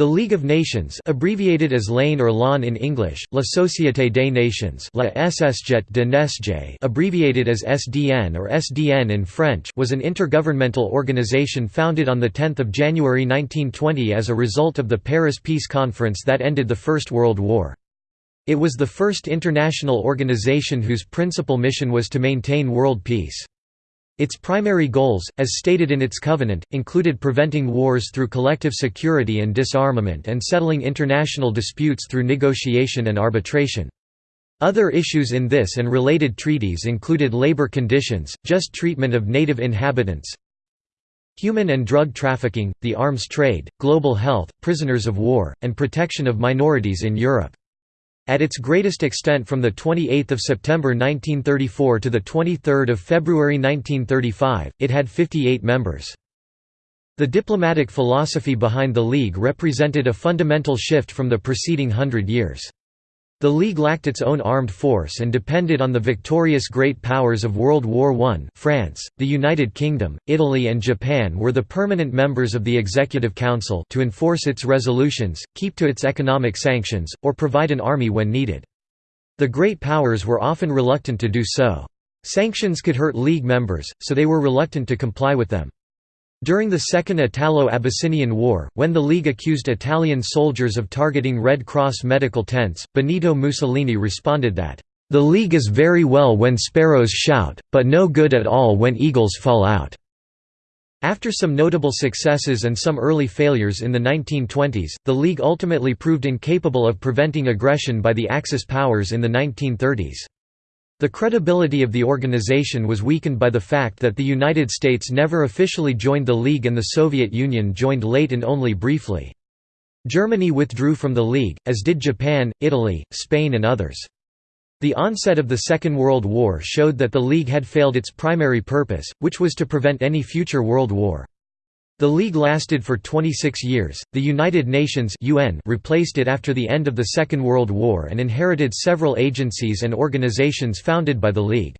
The League of Nations abbreviated as LANE or LAN in English, La Société des Nations La SSJet de Nesje abbreviated as SDN or SDN in French was an intergovernmental organization founded on 10 January 1920 as a result of the Paris Peace Conference that ended the First World War. It was the first international organization whose principal mission was to maintain world peace. Its primary goals, as stated in its covenant, included preventing wars through collective security and disarmament and settling international disputes through negotiation and arbitration. Other issues in this and related treaties included labor conditions, just treatment of native inhabitants, human and drug trafficking, the arms trade, global health, prisoners of war, and protection of minorities in Europe. At its greatest extent from 28 September 1934 to 23 February 1935, it had 58 members. The diplomatic philosophy behind the League represented a fundamental shift from the preceding hundred years. The League lacked its own armed force and depended on the victorious great powers of World War I France, the United Kingdom, Italy and Japan were the permanent members of the Executive Council to enforce its resolutions, keep to its economic sanctions, or provide an army when needed. The great powers were often reluctant to do so. Sanctions could hurt League members, so they were reluctant to comply with them. During the Second Italo-Abyssinian War, when the League accused Italian soldiers of targeting Red Cross medical tents, Benito Mussolini responded that, "...the League is very well when sparrows shout, but no good at all when eagles fall out." After some notable successes and some early failures in the 1920s, the League ultimately proved incapable of preventing aggression by the Axis powers in the 1930s. The credibility of the organization was weakened by the fact that the United States never officially joined the League and the Soviet Union joined late and only briefly. Germany withdrew from the League, as did Japan, Italy, Spain and others. The onset of the Second World War showed that the League had failed its primary purpose, which was to prevent any future world war. The League lasted for 26 years. The United Nations (UN) replaced it after the end of the Second World War and inherited several agencies and organizations founded by the League.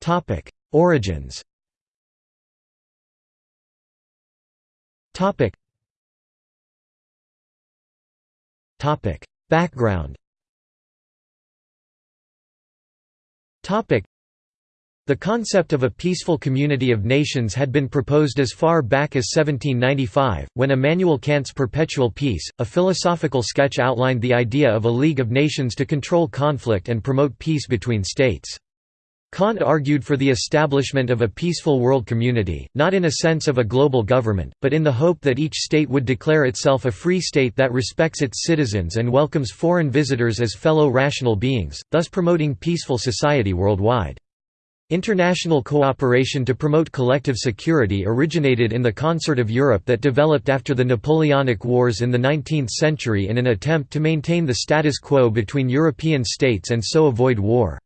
Topic: Origins. Topic. Background. Topic the concept of a peaceful community of nations had been proposed as far back as 1795, when Immanuel Kant's Perpetual Peace, a philosophical sketch outlined the idea of a League of Nations to control conflict and promote peace between states. Kant argued for the establishment of a peaceful world community, not in a sense of a global government, but in the hope that each state would declare itself a free state that respects its citizens and welcomes foreign visitors as fellow rational beings, thus promoting peaceful society worldwide. International cooperation to promote collective security originated in the Concert of Europe that developed after the Napoleonic Wars in the 19th century in an attempt to maintain the status quo between European states and so avoid war.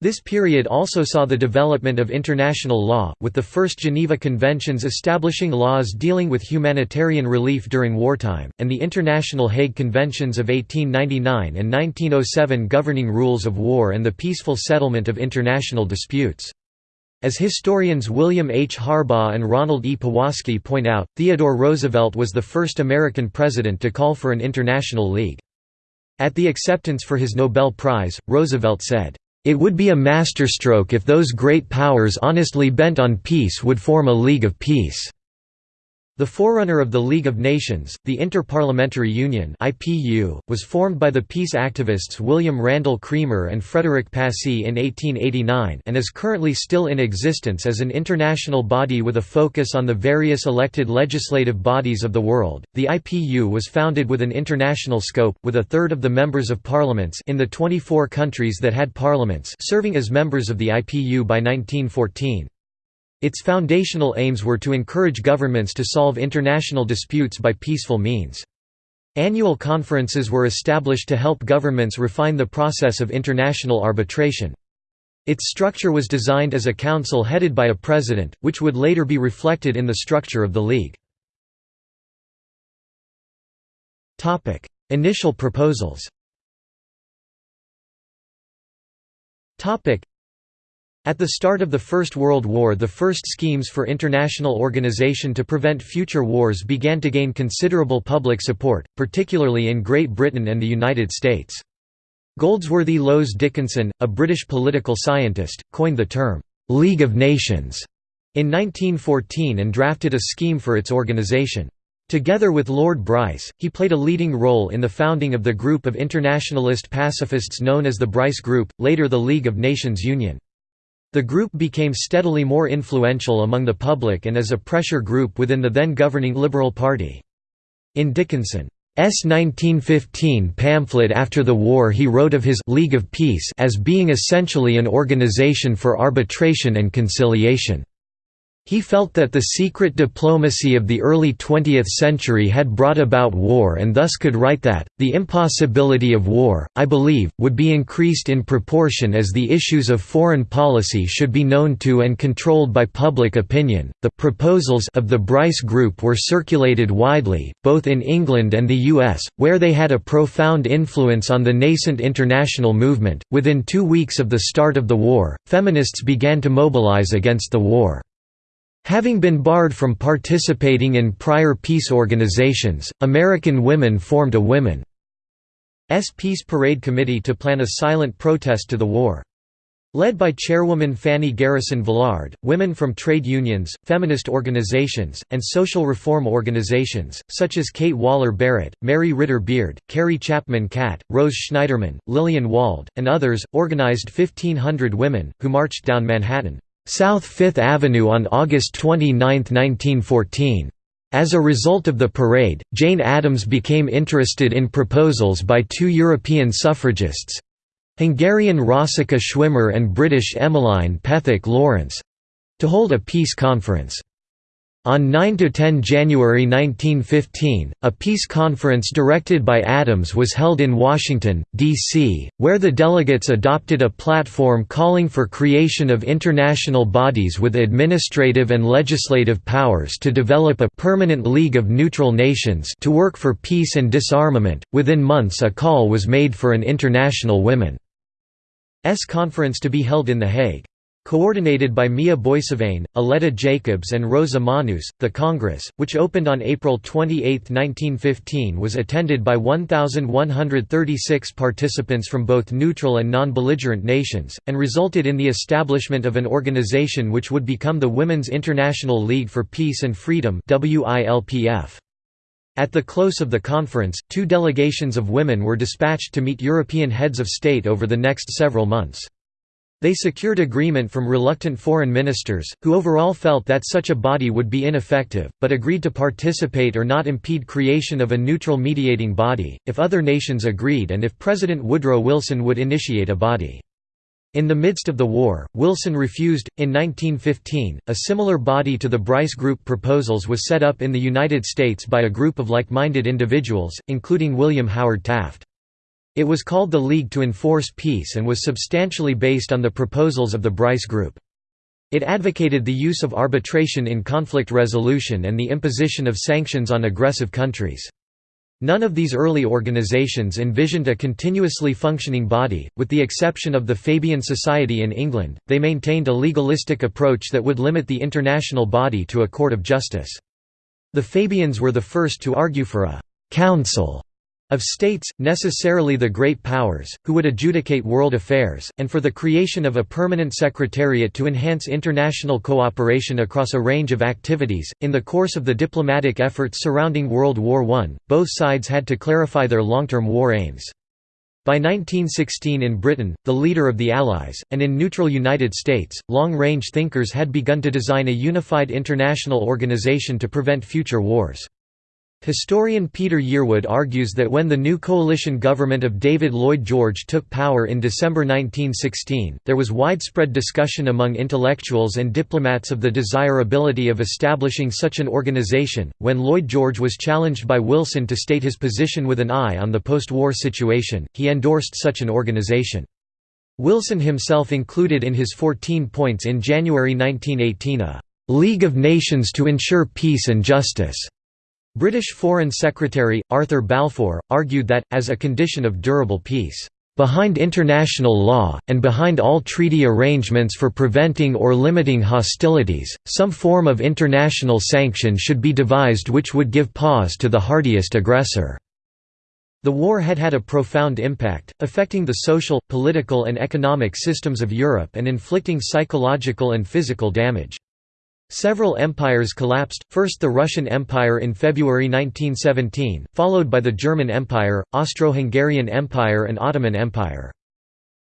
This period also saw the development of international law, with the first Geneva Conventions establishing laws dealing with humanitarian relief during wartime, and the International Hague Conventions of 1899 and 1907 governing rules of war and the peaceful settlement of international disputes. As historians William H. Harbaugh and Ronald E. Powaski point out, Theodore Roosevelt was the first American president to call for an international league. At the acceptance for his Nobel Prize, Roosevelt said, it would be a masterstroke if those great powers honestly bent on peace would form a League of Peace. The forerunner of the League of Nations, the Inter-Parliamentary Union (IPU), was formed by the peace activists William Randal Cremer and Frederick Passy in 1889 and is currently still in existence as an international body with a focus on the various elected legislative bodies of the world. The IPU was founded with an international scope, with a third of the members of parliaments in the 24 countries that had parliaments serving as members of the IPU by 1914. Its foundational aims were to encourage governments to solve international disputes by peaceful means. Annual conferences were established to help governments refine the process of international arbitration. Its structure was designed as a council headed by a president, which would later be reflected in the structure of the League. Initial proposals At the start of the First World War the first schemes for international organization to prevent future wars began to gain considerable public support, particularly in Great Britain and the United States. Goldsworthy Lowes Dickinson, a British political scientist, coined the term, "'League of Nations' in 1914 and drafted a scheme for its organization. Together with Lord Bryce, he played a leading role in the founding of the group of internationalist pacifists known as the Bryce Group, later the League of Nations Union. The group became steadily more influential among the public and as a pressure group within the then governing Liberal Party. In Dickinson's 1915 pamphlet after the war he wrote of his «League of Peace» as being essentially an organization for arbitration and conciliation. He felt that the secret diplomacy of the early 20th century had brought about war and thus could write that, the impossibility of war, I believe, would be increased in proportion as the issues of foreign policy should be known to and controlled by public opinion. The proposals of the Bryce Group were circulated widely, both in England and the US, where they had a profound influence on the nascent international movement. Within two weeks of the start of the war, feminists began to mobilize against the war. Having been barred from participating in prior peace organizations, American women formed a Women's Peace Parade Committee to plan a silent protest to the war. Led by chairwoman Fanny Garrison Villard, women from trade unions, feminist organizations, and social reform organizations, such as Kate Waller Barrett, Mary Ritter Beard, Carrie Chapman Catt, Rose Schneiderman, Lillian Wald, and others, organized 1,500 women, who marched down Manhattan. South Fifth Avenue on August 29, 1914. As a result of the parade, Jane Addams became interested in proposals by two European suffragists—Hungarian Rosika Schwimmer and British Emmeline Pethick Lawrence—to hold a peace conference. On 9–10 January 1915, a peace conference directed by Addams was held in Washington, D.C., where the delegates adopted a platform calling for creation of international bodies with administrative and legislative powers to develop a permanent League of Neutral Nations to work for peace and disarmament. Within months a call was made for an international women's conference to be held in The Hague. Coordinated by Mia Boissevain, Aletta Jacobs and Rosa Manus, the Congress, which opened on April 28, 1915 was attended by 1,136 participants from both neutral and non-belligerent nations, and resulted in the establishment of an organization which would become the Women's International League for Peace and Freedom At the close of the conference, two delegations of women were dispatched to meet European heads of state over the next several months. They secured agreement from reluctant foreign ministers, who overall felt that such a body would be ineffective, but agreed to participate or not impede creation of a neutral mediating body, if other nations agreed and if President Woodrow Wilson would initiate a body. In the midst of the war, Wilson refused. In 1915, a similar body to the Bryce Group proposals was set up in the United States by a group of like minded individuals, including William Howard Taft. It was called the League to Enforce Peace and was substantially based on the proposals of the Bryce Group. It advocated the use of arbitration in conflict resolution and the imposition of sanctions on aggressive countries. None of these early organizations envisioned a continuously functioning body, with the exception of the Fabian Society in England, they maintained a legalistic approach that would limit the international body to a court of justice. The Fabians were the first to argue for a «council» of states, necessarily the great powers, who would adjudicate world affairs, and for the creation of a permanent secretariat to enhance international cooperation across a range of activities. In the course of the diplomatic efforts surrounding World War I, both sides had to clarify their long-term war aims. By 1916 in Britain, the leader of the Allies, and in neutral United States, long-range thinkers had begun to design a unified international organization to prevent future wars. Historian Peter Yearwood argues that when the new coalition government of David Lloyd George took power in December 1916, there was widespread discussion among intellectuals and diplomats of the desirability of establishing such an organization. When Lloyd George was challenged by Wilson to state his position with an eye on the post war situation, he endorsed such an organization. Wilson himself included in his 14 points in January 1918 a League of Nations to ensure peace and justice British Foreign Secretary, Arthur Balfour, argued that, as a condition of durable peace, Behind international law, and behind all treaty arrangements for preventing or limiting hostilities, some form of international sanction should be devised which would give pause to the hardiest aggressor." The war had had a profound impact, affecting the social, political and economic systems of Europe and inflicting psychological and physical damage. Several empires collapsed, first the Russian Empire in February 1917, followed by the German Empire, Austro-Hungarian Empire and Ottoman Empire.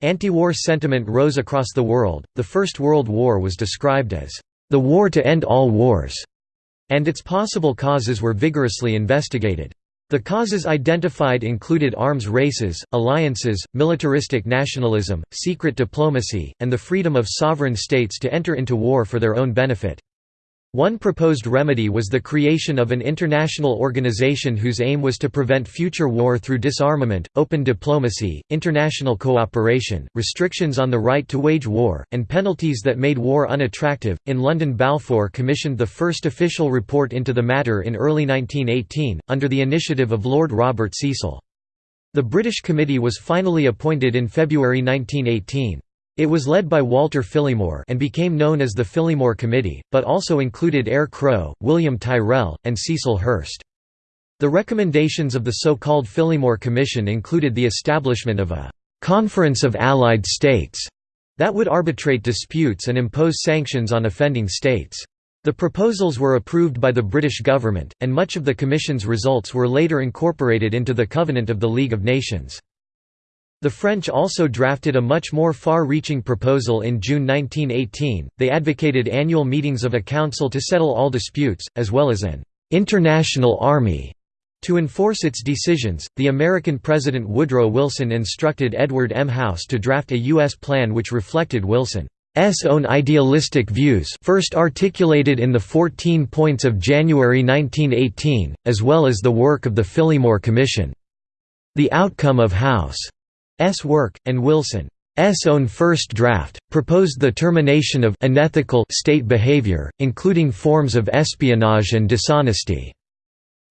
Anti-war sentiment rose across the world. The First World War was described as the war to end all wars, and its possible causes were vigorously investigated. The causes identified included arms races, alliances, militaristic nationalism, secret diplomacy, and the freedom of sovereign states to enter into war for their own benefit. One proposed remedy was the creation of an international organization whose aim was to prevent future war through disarmament, open diplomacy, international cooperation, restrictions on the right to wage war, and penalties that made war unattractive. In London, Balfour commissioned the first official report into the matter in early 1918, under the initiative of Lord Robert Cecil. The British Committee was finally appointed in February 1918. It was led by Walter Phillimore and became known as the Phillimore Committee, but also included Eyre Crowe, William Tyrrell, and Cecil Hurst. The recommendations of the so-called Phillimore Commission included the establishment of a «Conference of Allied States» that would arbitrate disputes and impose sanctions on offending states. The proposals were approved by the British government, and much of the Commission's results were later incorporated into the Covenant of the League of Nations. The French also drafted a much more far-reaching proposal in June 1918, they advocated annual meetings of a council to settle all disputes, as well as an «international army» To enforce its decisions, the American President Woodrow Wilson instructed Edward M. House to draft a U.S. plan which reflected Wilson's own idealistic views first articulated in the 14 points of January 1918, as well as the work of the Phillimore Commission. The outcome of House work, and Wilson's own first draft, proposed the termination of unethical state behavior, including forms of espionage and dishonesty.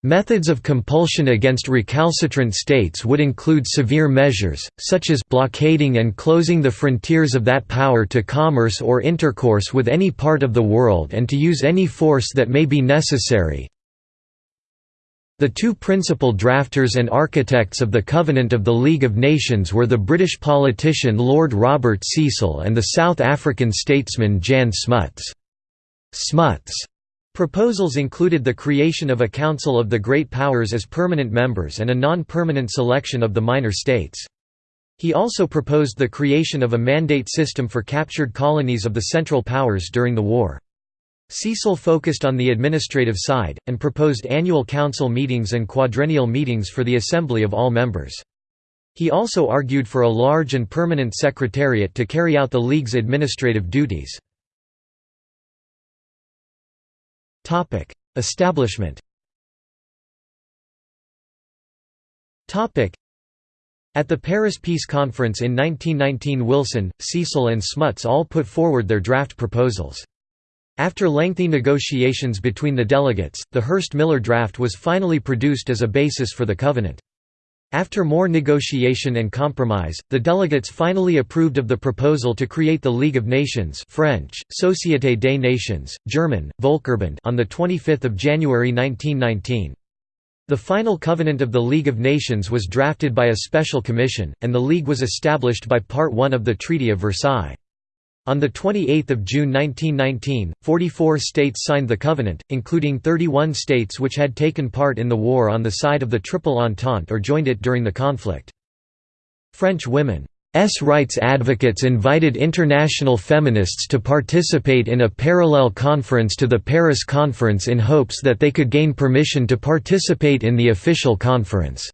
Methods of compulsion against recalcitrant states would include severe measures, such as blockading and closing the frontiers of that power to commerce or intercourse with any part of the world and to use any force that may be necessary, the two principal drafters and architects of the Covenant of the League of Nations were the British politician Lord Robert Cecil and the South African statesman Jan Smuts. Smuts' proposals included the creation of a Council of the Great Powers as permanent members and a non-permanent selection of the minor states. He also proposed the creation of a mandate system for captured colonies of the Central Powers during the war. Cecil focused on the administrative side, and proposed annual council meetings and quadrennial meetings for the assembly of all members. He also argued for a large and permanent secretariat to carry out the League's administrative duties. Establishment At the Paris Peace Conference in 1919 Wilson, Cecil and Smuts all put forward their draft proposals. After lengthy negotiations between the delegates, the Hurst-Miller draft was finally produced as a basis for the covenant. After more negotiation and compromise, the delegates finally approved of the proposal to create the League of Nations French, Société des Nations, German, Volkerbund on 25 January 1919. The final covenant of the League of Nations was drafted by a special commission, and the League was established by Part 1 of the Treaty of Versailles. On 28 June 1919, 44 states signed the covenant, including 31 states which had taken part in the war on the side of the Triple Entente or joined it during the conflict. French women's rights advocates invited international feminists to participate in a parallel conference to the Paris Conference in hopes that they could gain permission to participate in the official conference.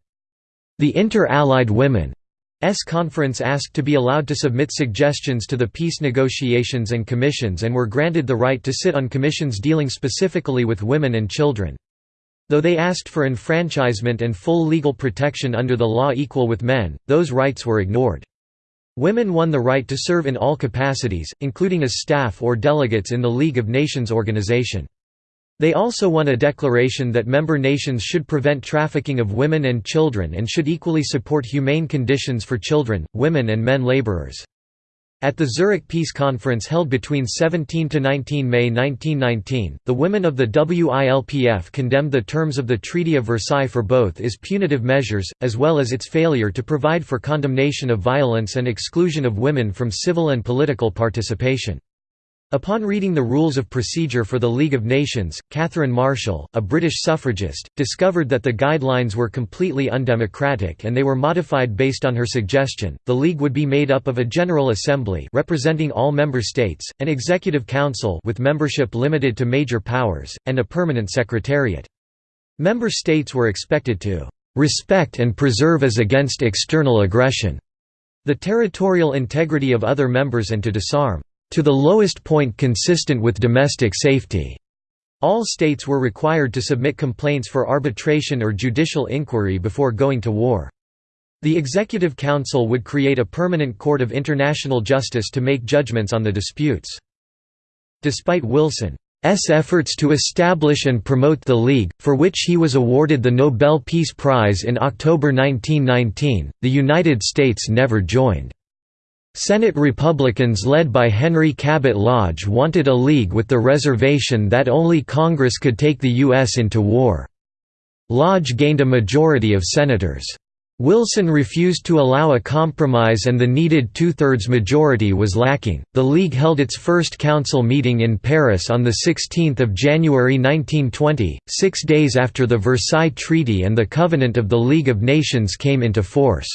The Inter-Allied Women S conference asked to be allowed to submit suggestions to the peace negotiations and commissions and were granted the right to sit on commissions dealing specifically with women and children. Though they asked for enfranchisement and full legal protection under the law equal with men, those rights were ignored. Women won the right to serve in all capacities, including as staff or delegates in the League of Nations organization. They also won a declaration that member nations should prevent trafficking of women and children and should equally support humane conditions for children, women and men laborers. At the Zurich Peace Conference held between 17 to 19 May 1919, the women of the WILPF condemned the terms of the Treaty of Versailles for both as punitive measures, as well as its failure to provide for condemnation of violence and exclusion of women from civil and political participation. Upon reading the Rules of Procedure for the League of Nations, Catherine Marshall, a British suffragist, discovered that the guidelines were completely undemocratic and they were modified based on her suggestion. The League would be made up of a General Assembly representing all member states, an Executive Council with membership limited to major powers, and a permanent secretariat. Member states were expected to respect and preserve as against external aggression the territorial integrity of other members and to disarm to the lowest point consistent with domestic safety. All states were required to submit complaints for arbitration or judicial inquiry before going to war. The Executive Council would create a permanent court of international justice to make judgments on the disputes. Despite Wilson's efforts to establish and promote the League, for which he was awarded the Nobel Peace Prize in October 1919, the United States never joined. Senate Republicans led by Henry Cabot Lodge wanted a league with the reservation that only Congress could take the U.S. into war. Lodge gained a majority of senators. Wilson refused to allow a compromise and the needed two-thirds majority was lacking. The League held its first council meeting in Paris on 16 January 1920, six days after the Versailles Treaty and the Covenant of the League of Nations came into force.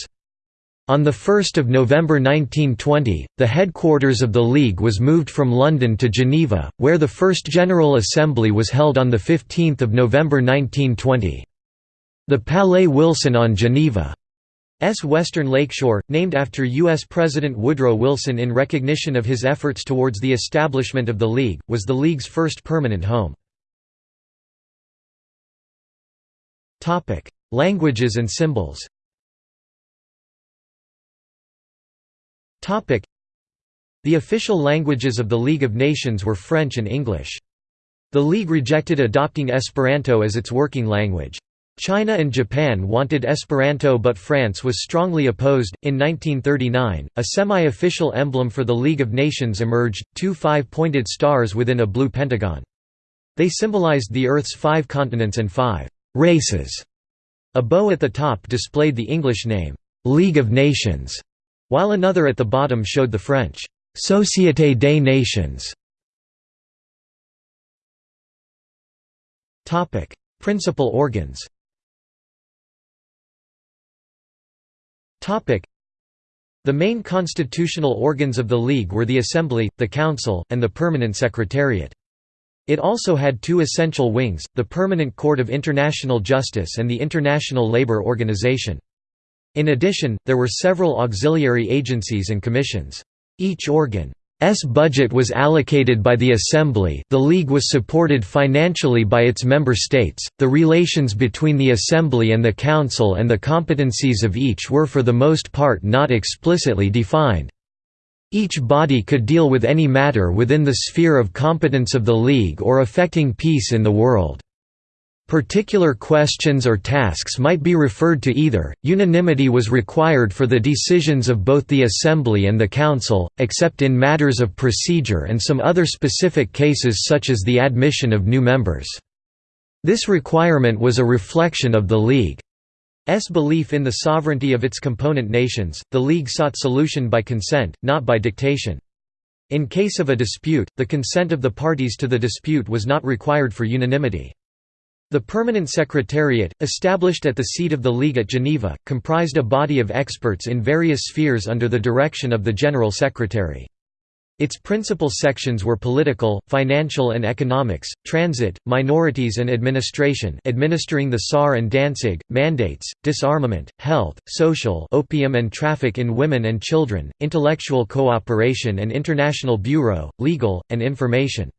On 1 November 1920, the headquarters of the League was moved from London to Geneva, where the first General Assembly was held on 15 November 1920. The Palais Wilson on Geneva's western lakeshore, named after U.S. President Woodrow Wilson in recognition of his efforts towards the establishment of the League, was the League's first permanent home. Languages and symbols The official languages of the League of Nations were French and English. The League rejected adopting Esperanto as its working language. China and Japan wanted Esperanto but France was strongly opposed. In 1939, a semi official emblem for the League of Nations emerged two five pointed stars within a blue pentagon. They symbolized the Earth's five continents and five races. A bow at the top displayed the English name, League of Nations while another at the bottom showed the French «Société des Nations». Topic: Principal organs Topic: the main constitutional organs of the League were the Assembly, the Council, and the Permanent Secretariat. It also had two essential wings, the Permanent Court of International Justice and the International Labour Organization. In addition, there were several auxiliary agencies and commissions. Each organ's budget was allocated by the Assembly the League was supported financially by its member states, the relations between the Assembly and the Council and the competencies of each were for the most part not explicitly defined. Each body could deal with any matter within the sphere of competence of the League or affecting peace in the world. Particular questions or tasks might be referred to either. Unanimity was required for the decisions of both the Assembly and the Council, except in matters of procedure and some other specific cases such as the admission of new members. This requirement was a reflection of the League's belief in the sovereignty of its component nations. The League sought solution by consent, not by dictation. In case of a dispute, the consent of the parties to the dispute was not required for unanimity. The Permanent Secretariat, established at the seat of the League at Geneva, comprised a body of experts in various spheres under the direction of the General Secretary. Its principal sections were political, financial and economics, transit, minorities and administration administering the Saar and Danzig, mandates, disarmament, health, social opium and traffic in women and children, intellectual cooperation and international bureau, legal, and information.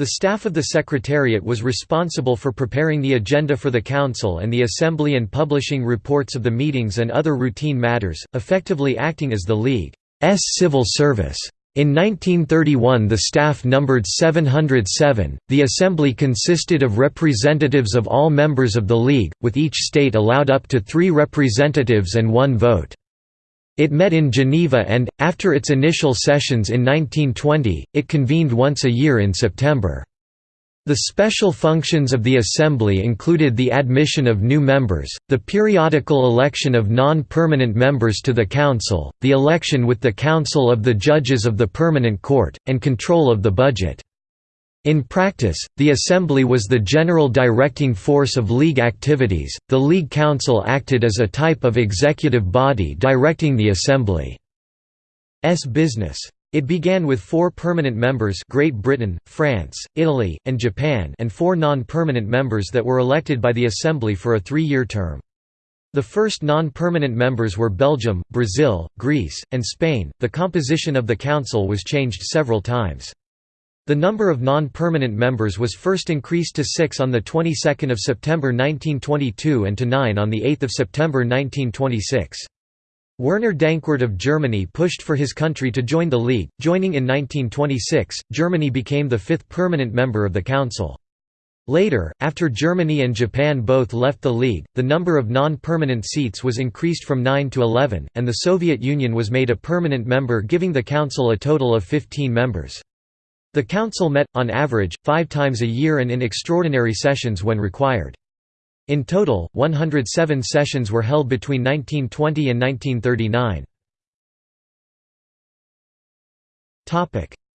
The staff of the Secretariat was responsible for preparing the agenda for the Council and the Assembly and publishing reports of the meetings and other routine matters, effectively acting as the League's civil service. In 1931 the staff numbered 707. The assembly consisted of representatives of all members of the League, with each state allowed up to three representatives and one vote. It met in Geneva and, after its initial sessions in 1920, it convened once a year in September. The special functions of the Assembly included the admission of new members, the periodical election of non-permanent members to the Council, the election with the Council of the Judges of the Permanent Court, and control of the budget. In practice, the Assembly was the general directing force of League activities, the League Council acted as a type of executive body directing the Assembly's business. It began with four permanent members Great Britain, France, Italy, and Japan and four non-permanent members that were elected by the Assembly for a three-year term. The first non-permanent members were Belgium, Brazil, Greece, and Spain. The composition of the council was changed several times. The number of non-permanent members was first increased to 6 on the 22nd of September 1922 and to 9 on the 8th of September 1926. Werner Dankwort of Germany pushed for his country to join the League. Joining in 1926, Germany became the fifth permanent member of the Council. Later, after Germany and Japan both left the League, the number of non-permanent seats was increased from 9 to 11, and the Soviet Union was made a permanent member giving the Council a total of 15 members. The Council met, on average, five times a year and in extraordinary sessions when required. In total, 107 sessions were held between 1920 and 1939.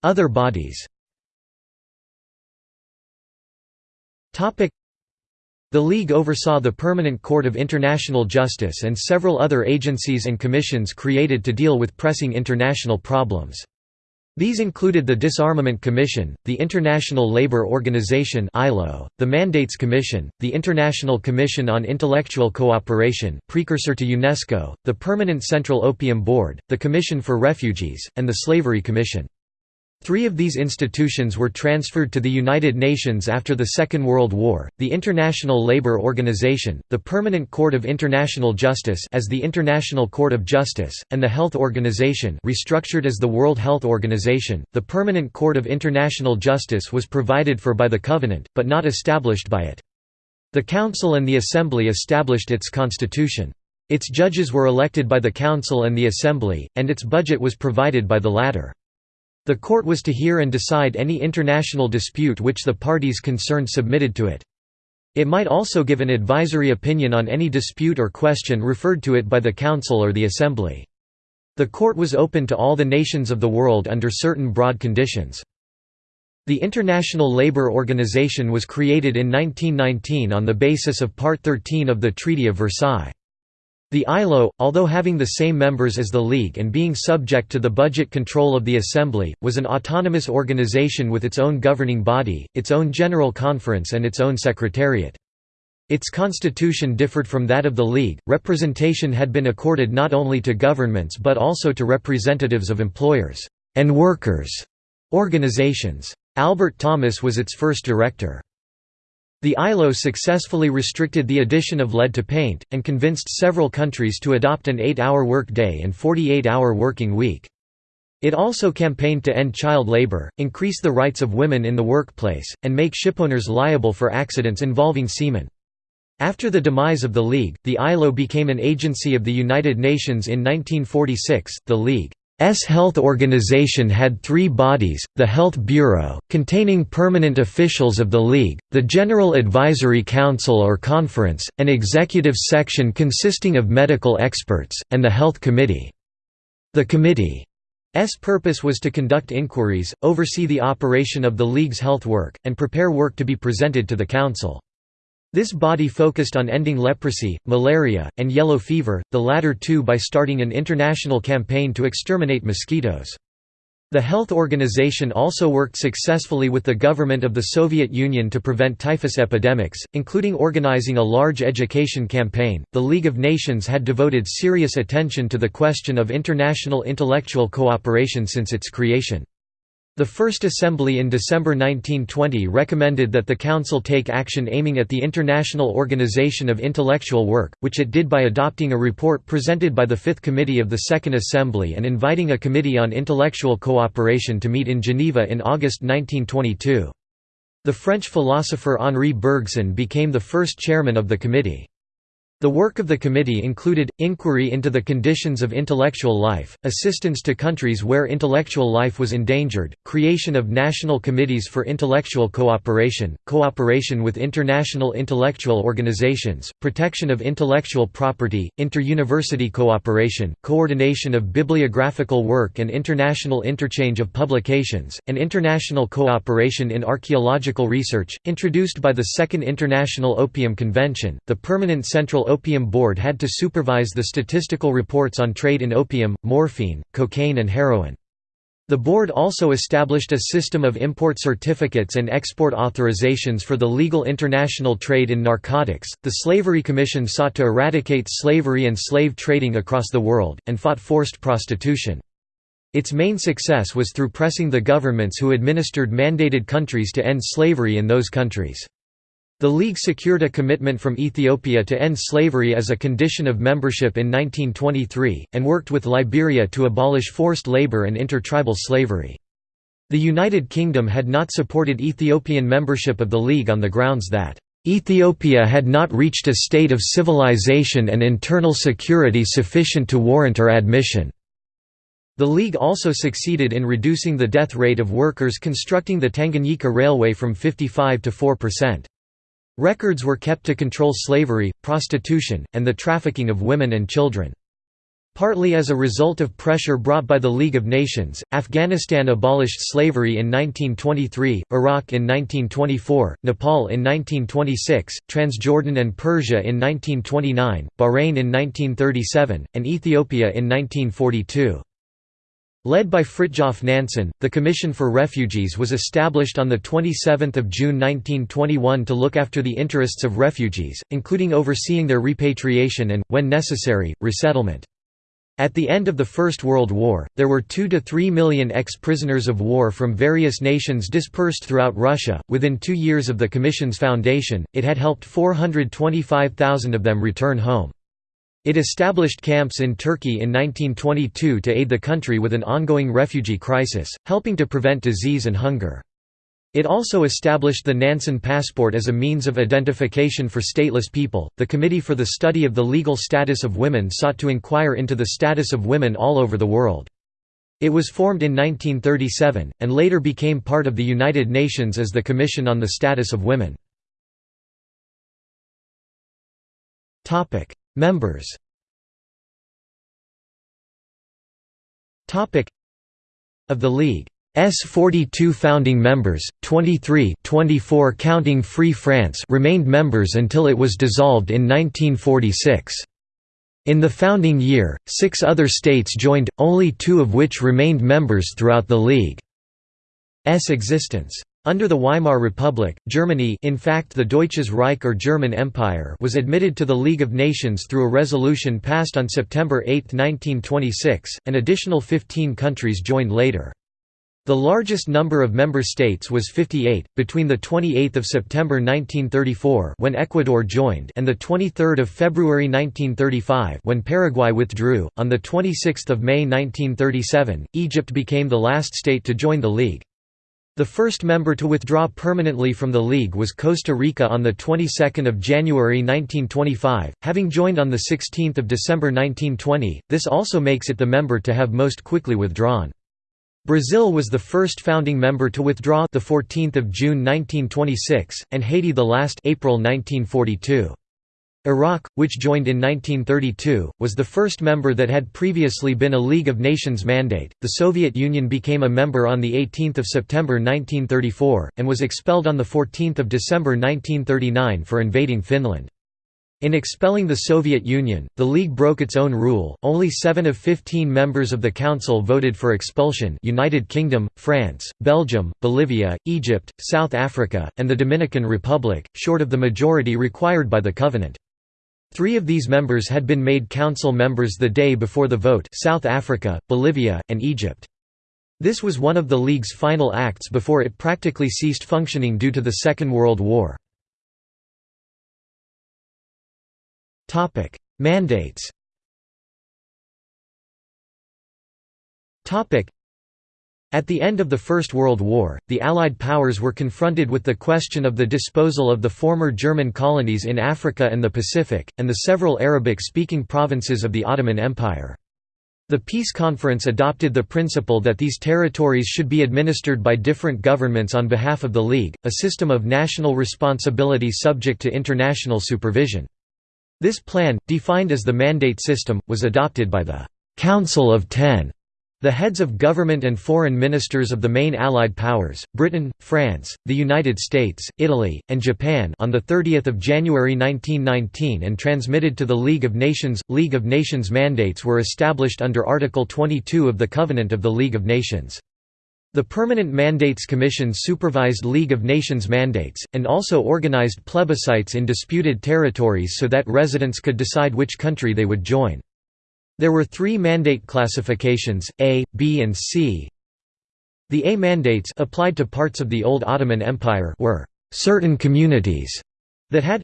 Other bodies The League oversaw the Permanent Court of International Justice and several other agencies and commissions created to deal with pressing international problems. These included the Disarmament Commission, the International Labour Organization (ILO), the Mandates Commission, the International Commission on Intellectual Cooperation, precursor to UNESCO, the Permanent Central Opium Board, the Commission for Refugees, and the Slavery Commission. Three of these institutions were transferred to the United Nations after the Second World War, the International Labour Organization, the Permanent Court of International Justice as the International Court of Justice, and the Health Organization restructured as the World Health Organization. The Permanent Court of International Justice was provided for by the Covenant, but not established by it. The Council and the Assembly established its constitution. Its judges were elected by the Council and the Assembly, and its budget was provided by the latter. The court was to hear and decide any international dispute which the parties concerned submitted to it. It might also give an advisory opinion on any dispute or question referred to it by the Council or the Assembly. The court was open to all the nations of the world under certain broad conditions. The International Labour Organization was created in 1919 on the basis of Part 13 of the Treaty of Versailles. The ILO, although having the same members as the League and being subject to the budget control of the Assembly, was an autonomous organization with its own governing body, its own General Conference and its own Secretariat. Its constitution differed from that of the League, representation had been accorded not only to governments but also to representatives of employers and workers' organizations. Albert Thomas was its first director. The ILO successfully restricted the addition of lead to paint, and convinced several countries to adopt an 8-hour work day and 48-hour working week. It also campaigned to end child labor, increase the rights of women in the workplace, and make shipowners liable for accidents involving seamen. After the demise of the League, the ILO became an agency of the United Nations in 1946. The League S health organization had three bodies, the Health Bureau, containing permanent officials of the League, the General Advisory Council or Conference, an executive section consisting of medical experts, and the Health Committee. The committee's purpose was to conduct inquiries, oversee the operation of the League's health work, and prepare work to be presented to the Council. This body focused on ending leprosy, malaria, and yellow fever, the latter two by starting an international campaign to exterminate mosquitoes. The health organization also worked successfully with the government of the Soviet Union to prevent typhus epidemics, including organizing a large education campaign. The League of Nations had devoted serious attention to the question of international intellectual cooperation since its creation. The First Assembly in December 1920 recommended that the Council take action aiming at the International Organization of Intellectual Work, which it did by adopting a report presented by the Fifth Committee of the Second Assembly and inviting a Committee on Intellectual Cooperation to meet in Geneva in August 1922. The French philosopher Henri Bergson became the first chairman of the committee. The work of the committee included, inquiry into the conditions of intellectual life, assistance to countries where intellectual life was endangered, creation of national committees for intellectual cooperation, cooperation with international intellectual organizations, protection of intellectual property, inter-university cooperation, coordination of bibliographical work and international interchange of publications, and international cooperation in archaeological research, introduced by the Second International Opium Convention, the Permanent Central Opium Board had to supervise the statistical reports on trade in opium, morphine, cocaine and heroin. The board also established a system of import certificates and export authorizations for the legal international trade in narcotics. The Slavery Commission sought to eradicate slavery and slave trading across the world, and fought forced prostitution. Its main success was through pressing the governments who administered mandated countries to end slavery in those countries. The League secured a commitment from Ethiopia to end slavery as a condition of membership in 1923, and worked with Liberia to abolish forced labor and intertribal slavery. The United Kingdom had not supported Ethiopian membership of the League on the grounds that Ethiopia had not reached a state of civilization and internal security sufficient to warrant her admission. The League also succeeded in reducing the death rate of workers constructing the Tanganyika Railway from 55 to 4%. Records were kept to control slavery, prostitution, and the trafficking of women and children. Partly as a result of pressure brought by the League of Nations, Afghanistan abolished slavery in 1923, Iraq in 1924, Nepal in 1926, Transjordan and Persia in 1929, Bahrain in 1937, and Ethiopia in 1942. Led by Fridtjof Nansen, the Commission for Refugees was established on 27 June 1921 to look after the interests of refugees, including overseeing their repatriation and, when necessary, resettlement. At the end of the First World War, there were 2 to 3 million ex-prisoners of war from various nations dispersed throughout Russia. Within two years of the Commission's foundation, it had helped 425,000 of them return home. It established camps in Turkey in 1922 to aid the country with an ongoing refugee crisis, helping to prevent disease and hunger. It also established the Nansen passport as a means of identification for stateless people. The Committee for the Study of the Legal Status of Women sought to inquire into the status of women all over the world. It was formed in 1937, and later became part of the United Nations as the Commission on the Status of Women. Members Of the League's 42 founding members, 23 24 counting Free France remained members until it was dissolved in 1946. In the founding year, six other states joined, only two of which remained members throughout the League's existence. Under the Weimar Republic, Germany in fact the Deutsches Reich or German Empire was admitted to the League of Nations through a resolution passed on September 8, 1926, an additional 15 countries joined later. The largest number of member states was 58, between the 28 September 1934 when Ecuador joined and 23 February 1935 when Paraguay withdrew. On the 26 May 1937, Egypt became the last state to join the League. The first member to withdraw permanently from the League was Costa Rica on the 22nd of January 1925, having joined on the 16th of December 1920. This also makes it the member to have most quickly withdrawn. Brazil was the first founding member to withdraw the 14th of June 1926 and Haiti the last April 1942. Iraq, which joined in 1932, was the first member that had previously been a League of Nations mandate. The Soviet Union became a member on the 18th of September 1934 and was expelled on the 14th of December 1939 for invading Finland. In expelling the Soviet Union, the League broke its own rule, only 7 of 15 members of the Council voted for expulsion United Kingdom, France, Belgium, Bolivia, Egypt, South Africa, and the Dominican Republic, short of the majority required by the Covenant. Three of these members had been made council members the day before the vote South Africa, Bolivia, and Egypt. This was one of the League's final acts before it practically ceased functioning due to the Second World War. Mandates At the end of the First World War, the Allied powers were confronted with the question of the disposal of the former German colonies in Africa and the Pacific, and the several Arabic-speaking provinces of the Ottoman Empire. The Peace Conference adopted the principle that these territories should be administered by different governments on behalf of the League, a system of national responsibility subject to international supervision. This plan, defined as the Mandate System, was adopted by the «Council of Ten», the heads of government and foreign ministers of the main Allied powers, Britain, France, the United States, Italy, and Japan on 30 January 1919 and transmitted to the League of Nations. League of Nations mandates were established under Article 22 of the Covenant of the League of Nations. The Permanent Mandates Commission supervised League of Nations mandates, and also organized plebiscites in disputed territories so that residents could decide which country they would join. There were three mandate classifications, A, B and C. The A mandates applied to parts of the old Ottoman Empire were certain communities that had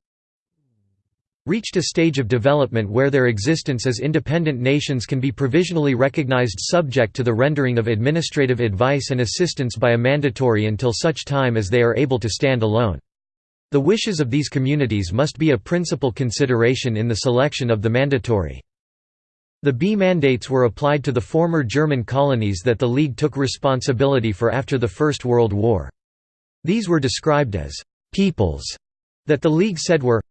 reached a stage of development where their existence as independent nations can be provisionally recognized subject to the rendering of administrative advice and assistance by a mandatory until such time as they are able to stand alone. The wishes of these communities must be a principal consideration in the selection of the mandatory. The B mandates were applied to the former German colonies that the League took responsibility for after the First World War. These were described as «peoples» that the League said were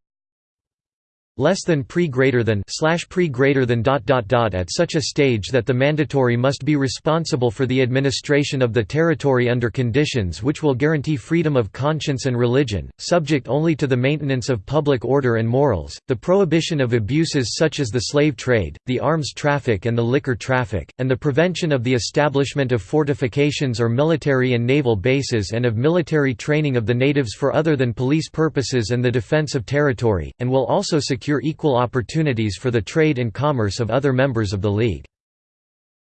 less than pre greater than slash pre greater than dot dot dot at such a stage that the mandatory must be responsible for the administration of the territory under conditions which will guarantee freedom of conscience and religion, subject only to the maintenance of public order and morals, the prohibition of abuses such as the slave trade, the arms traffic and the liquor traffic, and the prevention of the establishment of fortifications or military and naval bases and of military training of the natives for other than police purposes and the defense of territory, and will also secure secure equal opportunities for the trade and commerce of other members of the League.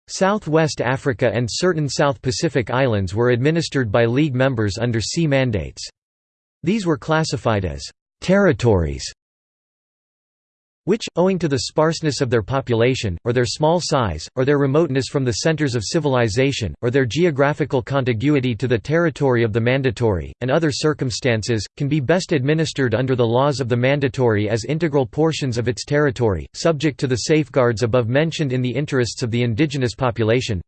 Southwest Africa and certain South Pacific islands were administered by League members under C mandates. These were classified as «territories» which, owing to the sparseness of their population, or their small size, or their remoteness from the centers of civilization, or their geographical contiguity to the territory of the mandatory, and other circumstances, can be best administered under the laws of the mandatory as integral portions of its territory, subject to the safeguards above mentioned in the interests of the indigenous population.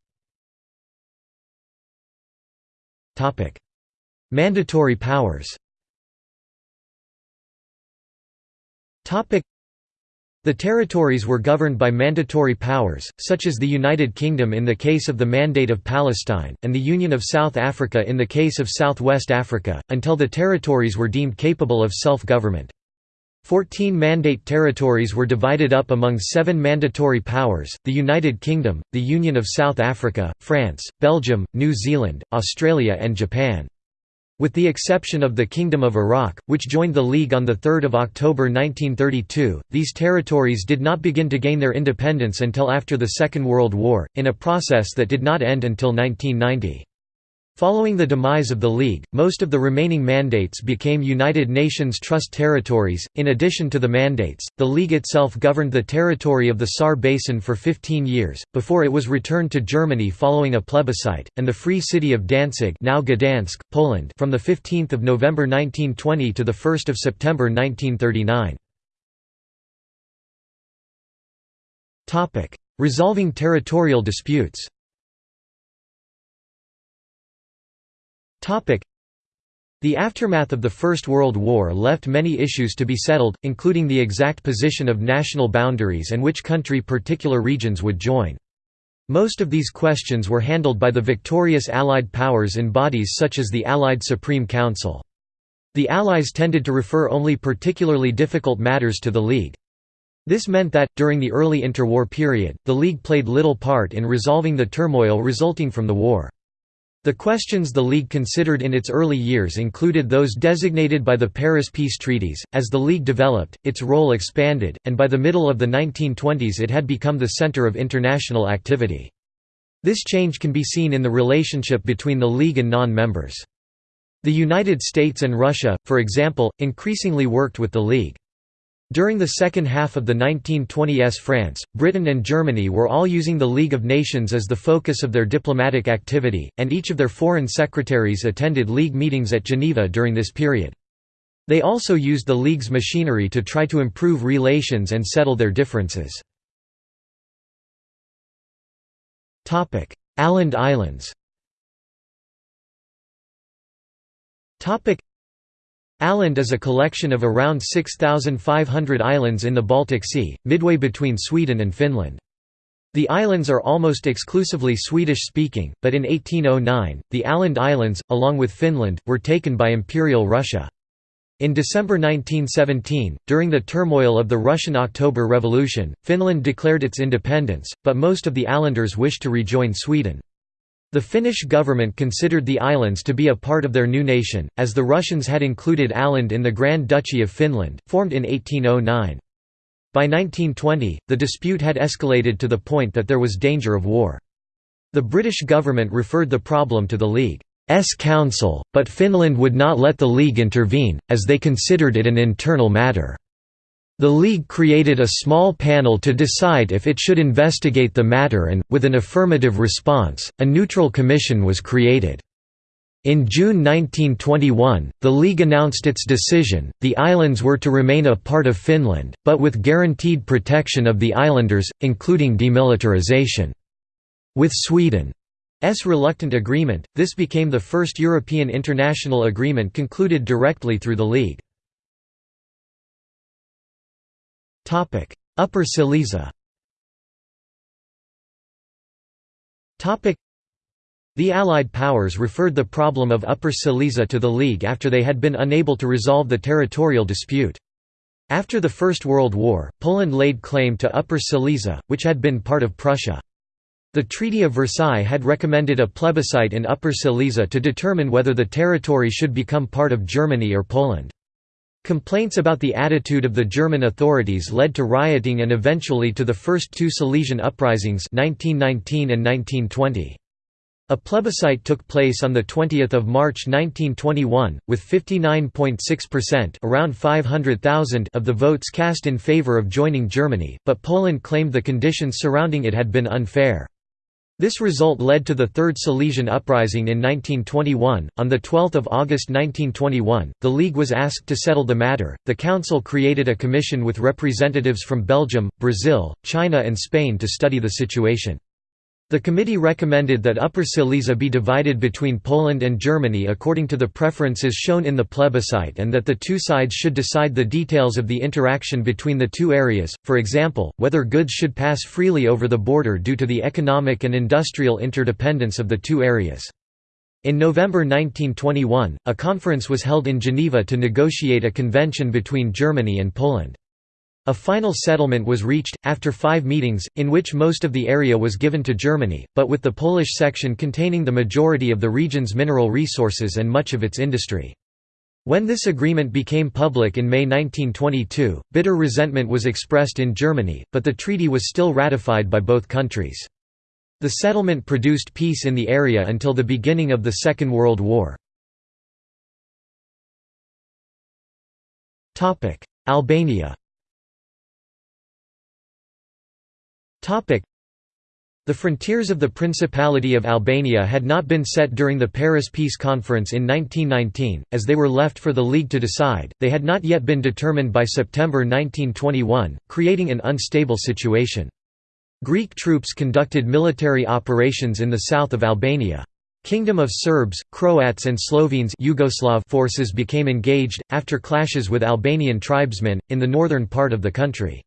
Mandatory powers the territories were governed by mandatory powers, such as the United Kingdom in the case of the Mandate of Palestine, and the Union of South Africa in the case of Southwest Africa, until the territories were deemed capable of self-government. Fourteen mandate territories were divided up among seven mandatory powers, the United Kingdom, the Union of South Africa, France, Belgium, New Zealand, Australia and Japan. With the exception of the Kingdom of Iraq, which joined the League on 3 October 1932, these territories did not begin to gain their independence until after the Second World War, in a process that did not end until 1990. Following the demise of the League, most of the remaining mandates became United Nations Trust territories. In addition to the mandates, the League itself governed the territory of the Saar Basin for 15 years, before it was returned to Germany following a plebiscite, and the Free City of Danzig now Gdansk, Poland from 15 November 1920 to 1 September 1939. Resolving territorial disputes The aftermath of the First World War left many issues to be settled, including the exact position of national boundaries and which country particular regions would join. Most of these questions were handled by the victorious Allied powers in bodies such as the Allied Supreme Council. The Allies tended to refer only particularly difficult matters to the League. This meant that, during the early interwar period, the League played little part in resolving the turmoil resulting from the war. The questions the League considered in its early years included those designated by the Paris peace treaties. As the League developed, its role expanded, and by the middle of the 1920s it had become the center of international activity. This change can be seen in the relationship between the League and non-members. The United States and Russia, for example, increasingly worked with the League. During the second half of the 1920s France, Britain and Germany were all using the League of Nations as the focus of their diplomatic activity, and each of their foreign secretaries attended League meetings at Geneva during this period. They also used the League's machinery to try to improve relations and settle their differences. Åland Islands Åland is a collection of around 6,500 islands in the Baltic Sea, midway between Sweden and Finland. The islands are almost exclusively Swedish-speaking, but in 1809, the Åland Islands, along with Finland, were taken by Imperial Russia. In December 1917, during the turmoil of the Russian October Revolution, Finland declared its independence, but most of the Ålanders wished to rejoin Sweden. The Finnish government considered the islands to be a part of their new nation, as the Russians had included Åland in the Grand Duchy of Finland, formed in 1809. By 1920, the dispute had escalated to the point that there was danger of war. The British government referred the problem to the League's Council, but Finland would not let the League intervene, as they considered it an internal matter. The League created a small panel to decide if it should investigate the matter and, with an affirmative response, a neutral commission was created. In June 1921, the League announced its decision, the islands were to remain a part of Finland, but with guaranteed protection of the islanders, including demilitarization. With Sweden's reluctant agreement, this became the first European international agreement concluded directly through the League. Upper Silesia the Allied powers referred the problem of Upper Silesia to the League after they had been unable to resolve the territorial dispute. After the First World War, Poland laid claim to Upper Silesia, which had been part of Prussia. The Treaty of Versailles had recommended a plebiscite in Upper Silesia to determine whether the territory should become part of Germany or Poland. Complaints about the attitude of the German authorities led to rioting and eventually to the first two Silesian uprisings 1919 and 1920. A plebiscite took place on 20 March 1921, with 59.6% around 500,000 of the votes cast in favor of joining Germany, but Poland claimed the conditions surrounding it had been unfair. This result led to the Third Silesian Uprising in 1921. On 12 August 1921, the League was asked to settle the matter. The Council created a commission with representatives from Belgium, Brazil, China, and Spain to study the situation. The committee recommended that Upper Silesia be divided between Poland and Germany according to the preferences shown in the plebiscite and that the two sides should decide the details of the interaction between the two areas, for example, whether goods should pass freely over the border due to the economic and industrial interdependence of the two areas. In November 1921, a conference was held in Geneva to negotiate a convention between Germany and Poland. A final settlement was reached, after five meetings, in which most of the area was given to Germany, but with the Polish section containing the majority of the region's mineral resources and much of its industry. When this agreement became public in May 1922, bitter resentment was expressed in Germany, but the treaty was still ratified by both countries. The settlement produced peace in the area until the beginning of the Second World War. Albania The frontiers of the Principality of Albania had not been set during the Paris Peace Conference in 1919, as they were left for the League to decide, they had not yet been determined by September 1921, creating an unstable situation. Greek troops conducted military operations in the south of Albania. Kingdom of Serbs, Croats and Slovenes Yugoslav forces became engaged, after clashes with Albanian tribesmen, in the northern part of the country.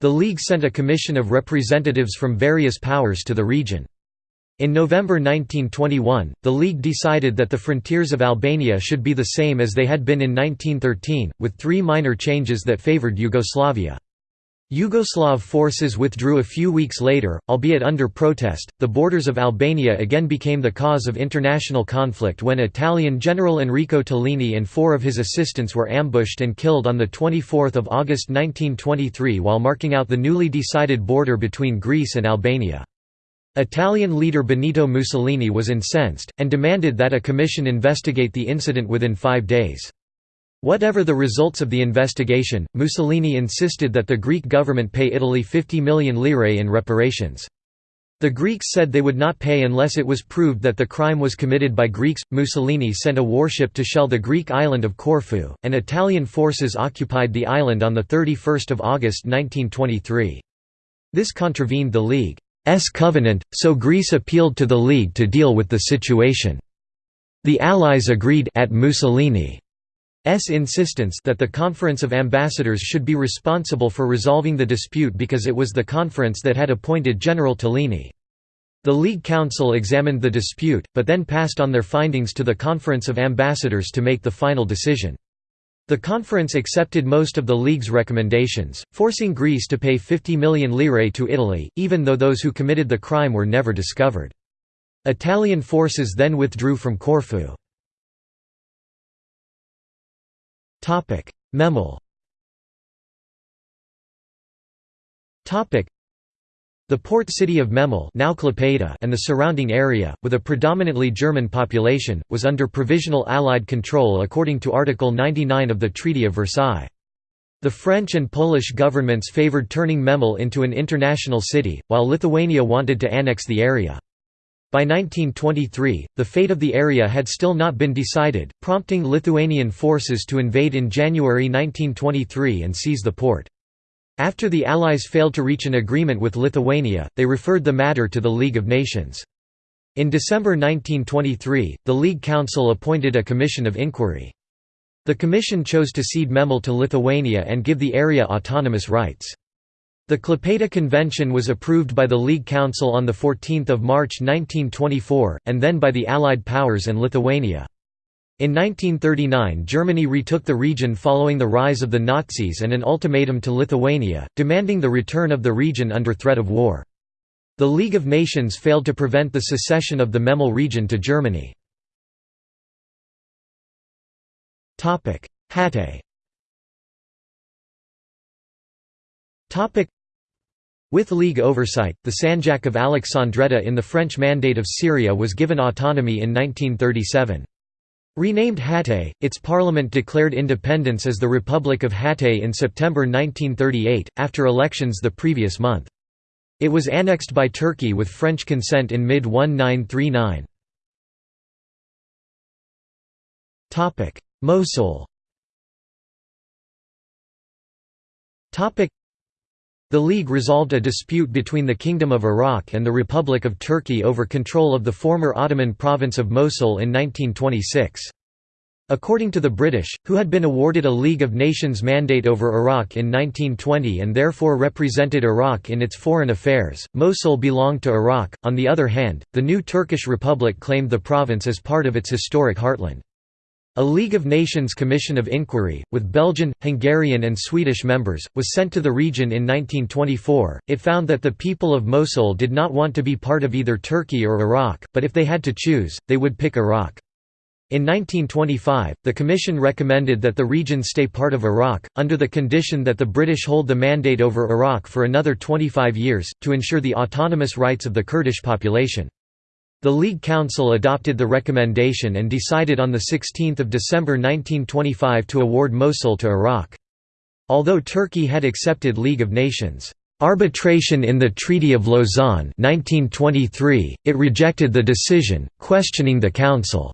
The League sent a commission of representatives from various powers to the region. In November 1921, the League decided that the frontiers of Albania should be the same as they had been in 1913, with three minor changes that favoured Yugoslavia. Yugoslav forces withdrew a few weeks later, albeit under protest. The borders of Albania again became the cause of international conflict when Italian General Enrico Tellini and four of his assistants were ambushed and killed on 24 August 1923 while marking out the newly decided border between Greece and Albania. Italian leader Benito Mussolini was incensed, and demanded that a commission investigate the incident within five days. Whatever the results of the investigation, Mussolini insisted that the Greek government pay Italy 50 million lire in reparations. The Greeks said they would not pay unless it was proved that the crime was committed by Greeks. Mussolini sent a warship to shell the Greek island of Corfu, and Italian forces occupied the island on 31 August 1923. This contravened the League's covenant, so Greece appealed to the League to deal with the situation. The Allies agreed at Mussolini's insistence that the Conference of Ambassadors should be responsible for resolving the dispute because it was the conference that had appointed General Tellini. The League Council examined the dispute, but then passed on their findings to the Conference of Ambassadors to make the final decision. The conference accepted most of the League's recommendations, forcing Greece to pay 50 million lire to Italy, even though those who committed the crime were never discovered. Italian forces then withdrew from Corfu. Memel the port city of Memel now Klaipėda and the surrounding area, with a predominantly German population, was under provisional Allied control according to Article 99 of the Treaty of Versailles. The French and Polish governments favoured turning Memel into an international city, while Lithuania wanted to annex the area. By 1923, the fate of the area had still not been decided, prompting Lithuanian forces to invade in January 1923 and seize the port. After the Allies failed to reach an agreement with Lithuania, they referred the matter to the League of Nations. In December 1923, the League Council appointed a commission of inquiry. The commission chose to cede Memel to Lithuania and give the area autonomous rights. The Klaipėda Convention was approved by the League Council on 14 March 1924, and then by the Allied powers and Lithuania. In 1939 Germany retook the region following the rise of the Nazis and an ultimatum to Lithuania, demanding the return of the region under threat of war. The League of Nations failed to prevent the secession of the Memel region to Germany. Hatay with League oversight, the Sanjak of Alexandretta in the French Mandate of Syria was given autonomy in 1937. Renamed Hatay, its parliament declared independence as the Republic of Hatay in September 1938, after elections the previous month. It was annexed by Turkey with French consent in mid-1939. Mosul the League resolved a dispute between the Kingdom of Iraq and the Republic of Turkey over control of the former Ottoman province of Mosul in 1926. According to the British, who had been awarded a League of Nations mandate over Iraq in 1920 and therefore represented Iraq in its foreign affairs, Mosul belonged to Iraq. On the other hand, the new Turkish Republic claimed the province as part of its historic heartland. A League of Nations Commission of Inquiry, with Belgian, Hungarian, and Swedish members, was sent to the region in 1924. It found that the people of Mosul did not want to be part of either Turkey or Iraq, but if they had to choose, they would pick Iraq. In 1925, the Commission recommended that the region stay part of Iraq, under the condition that the British hold the mandate over Iraq for another 25 years, to ensure the autonomous rights of the Kurdish population. The League Council adopted the recommendation and decided on 16 December 1925 to award Mosul to Iraq. Although Turkey had accepted League of Nations arbitration in the Treaty of Lausanne 1923, it rejected the decision, questioning the Council's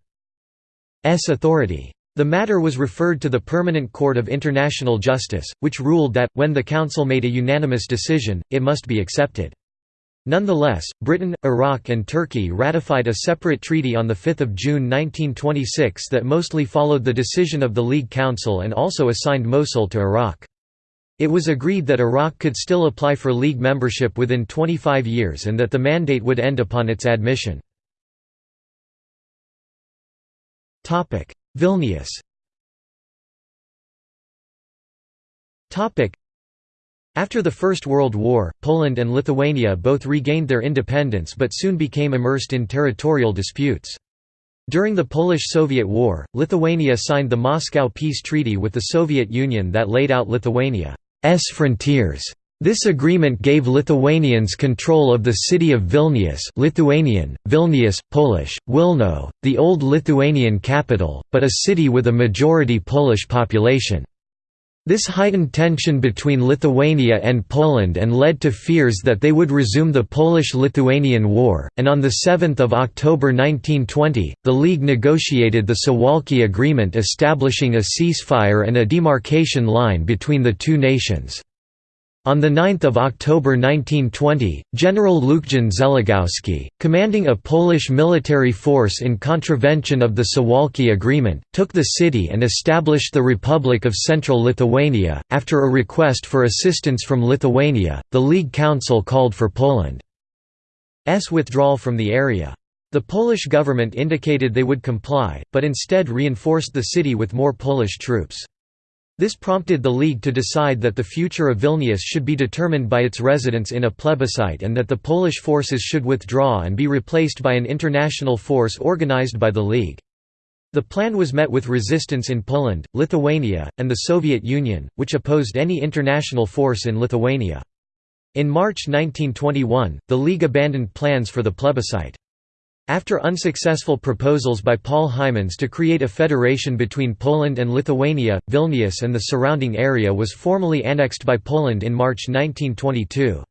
authority. The matter was referred to the Permanent Court of International Justice, which ruled that, when the Council made a unanimous decision, it must be accepted. Nonetheless, Britain, Iraq and Turkey ratified a separate treaty on 5 June 1926 that mostly followed the decision of the League Council and also assigned Mosul to Iraq. It was agreed that Iraq could still apply for League membership within 25 years and that the mandate would end upon its admission. Vilnius after the First World War, Poland and Lithuania both regained their independence but soon became immersed in territorial disputes. During the Polish–Soviet War, Lithuania signed the Moscow Peace Treaty with the Soviet Union that laid out Lithuania's frontiers. This agreement gave Lithuanians control of the city of Vilnius Lithuanian, Vilnius, Polish, Wilno, the old Lithuanian capital, but a city with a majority Polish population. This heightened tension between Lithuania and Poland and led to fears that they would resume the Polish–Lithuanian War, and on 7 October 1920, the League negotiated the Suwałki Agreement establishing a ceasefire and a demarcation line between the two nations. On 9 October 1920, General Lucjan Zeligowski, commanding a Polish military force in contravention of the Suwałki Agreement, took the city and established the Republic of Central Lithuania. After a request for assistance from Lithuania, the League Council called for Poland's withdrawal from the area. The Polish government indicated they would comply, but instead reinforced the city with more Polish troops. This prompted the League to decide that the future of Vilnius should be determined by its residents in a plebiscite and that the Polish forces should withdraw and be replaced by an international force organized by the League. The plan was met with resistance in Poland, Lithuania, and the Soviet Union, which opposed any international force in Lithuania. In March 1921, the League abandoned plans for the plebiscite. After unsuccessful proposals by Paul Hymans to create a federation between Poland and Lithuania, Vilnius and the surrounding area was formally annexed by Poland in March 1922.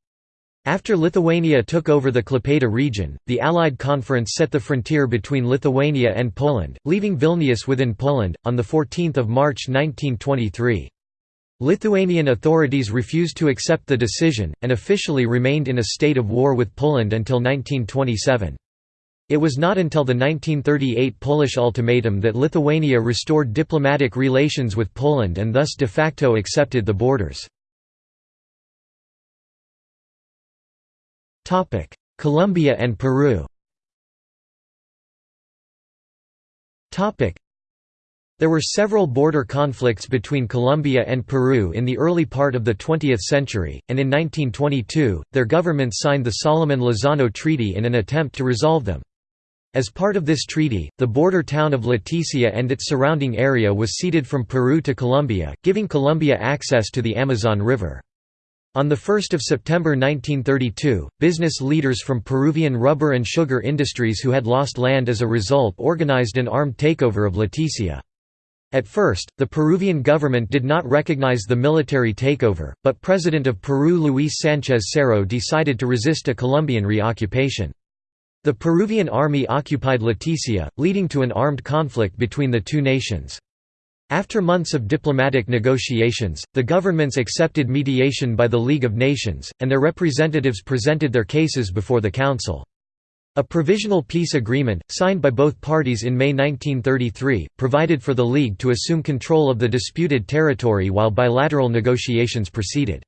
After Lithuania took over the Klaipėda region, the Allied conference set the frontier between Lithuania and Poland, leaving Vilnius within Poland, on 14 March 1923. Lithuanian authorities refused to accept the decision, and officially remained in a state of war with Poland until 1927. It was not until the 1938 Polish ultimatum that Lithuania restored diplomatic relations with Poland and thus de facto accepted the borders. Colombia and Peru there were several border conflicts between Colombia and Peru in the early part of the 20th century, and in 1922, their governments signed the Salomón-Lozano Treaty in an attempt to resolve them. As part of this treaty, the border town of Leticia and its surrounding area was ceded from Peru to Colombia, giving Colombia access to the Amazon River. On 1 September 1932, business leaders from Peruvian rubber and sugar industries who had lost land as a result organized an armed takeover of Leticia. At first, the Peruvian government did not recognize the military takeover, but President of Peru Luis Sánchez Cerro decided to resist a Colombian reoccupation. The Peruvian army occupied Leticia, leading to an armed conflict between the two nations. After months of diplomatic negotiations, the governments accepted mediation by the League of Nations, and their representatives presented their cases before the Council. A provisional peace agreement, signed by both parties in May 1933, provided for the League to assume control of the disputed territory while bilateral negotiations proceeded.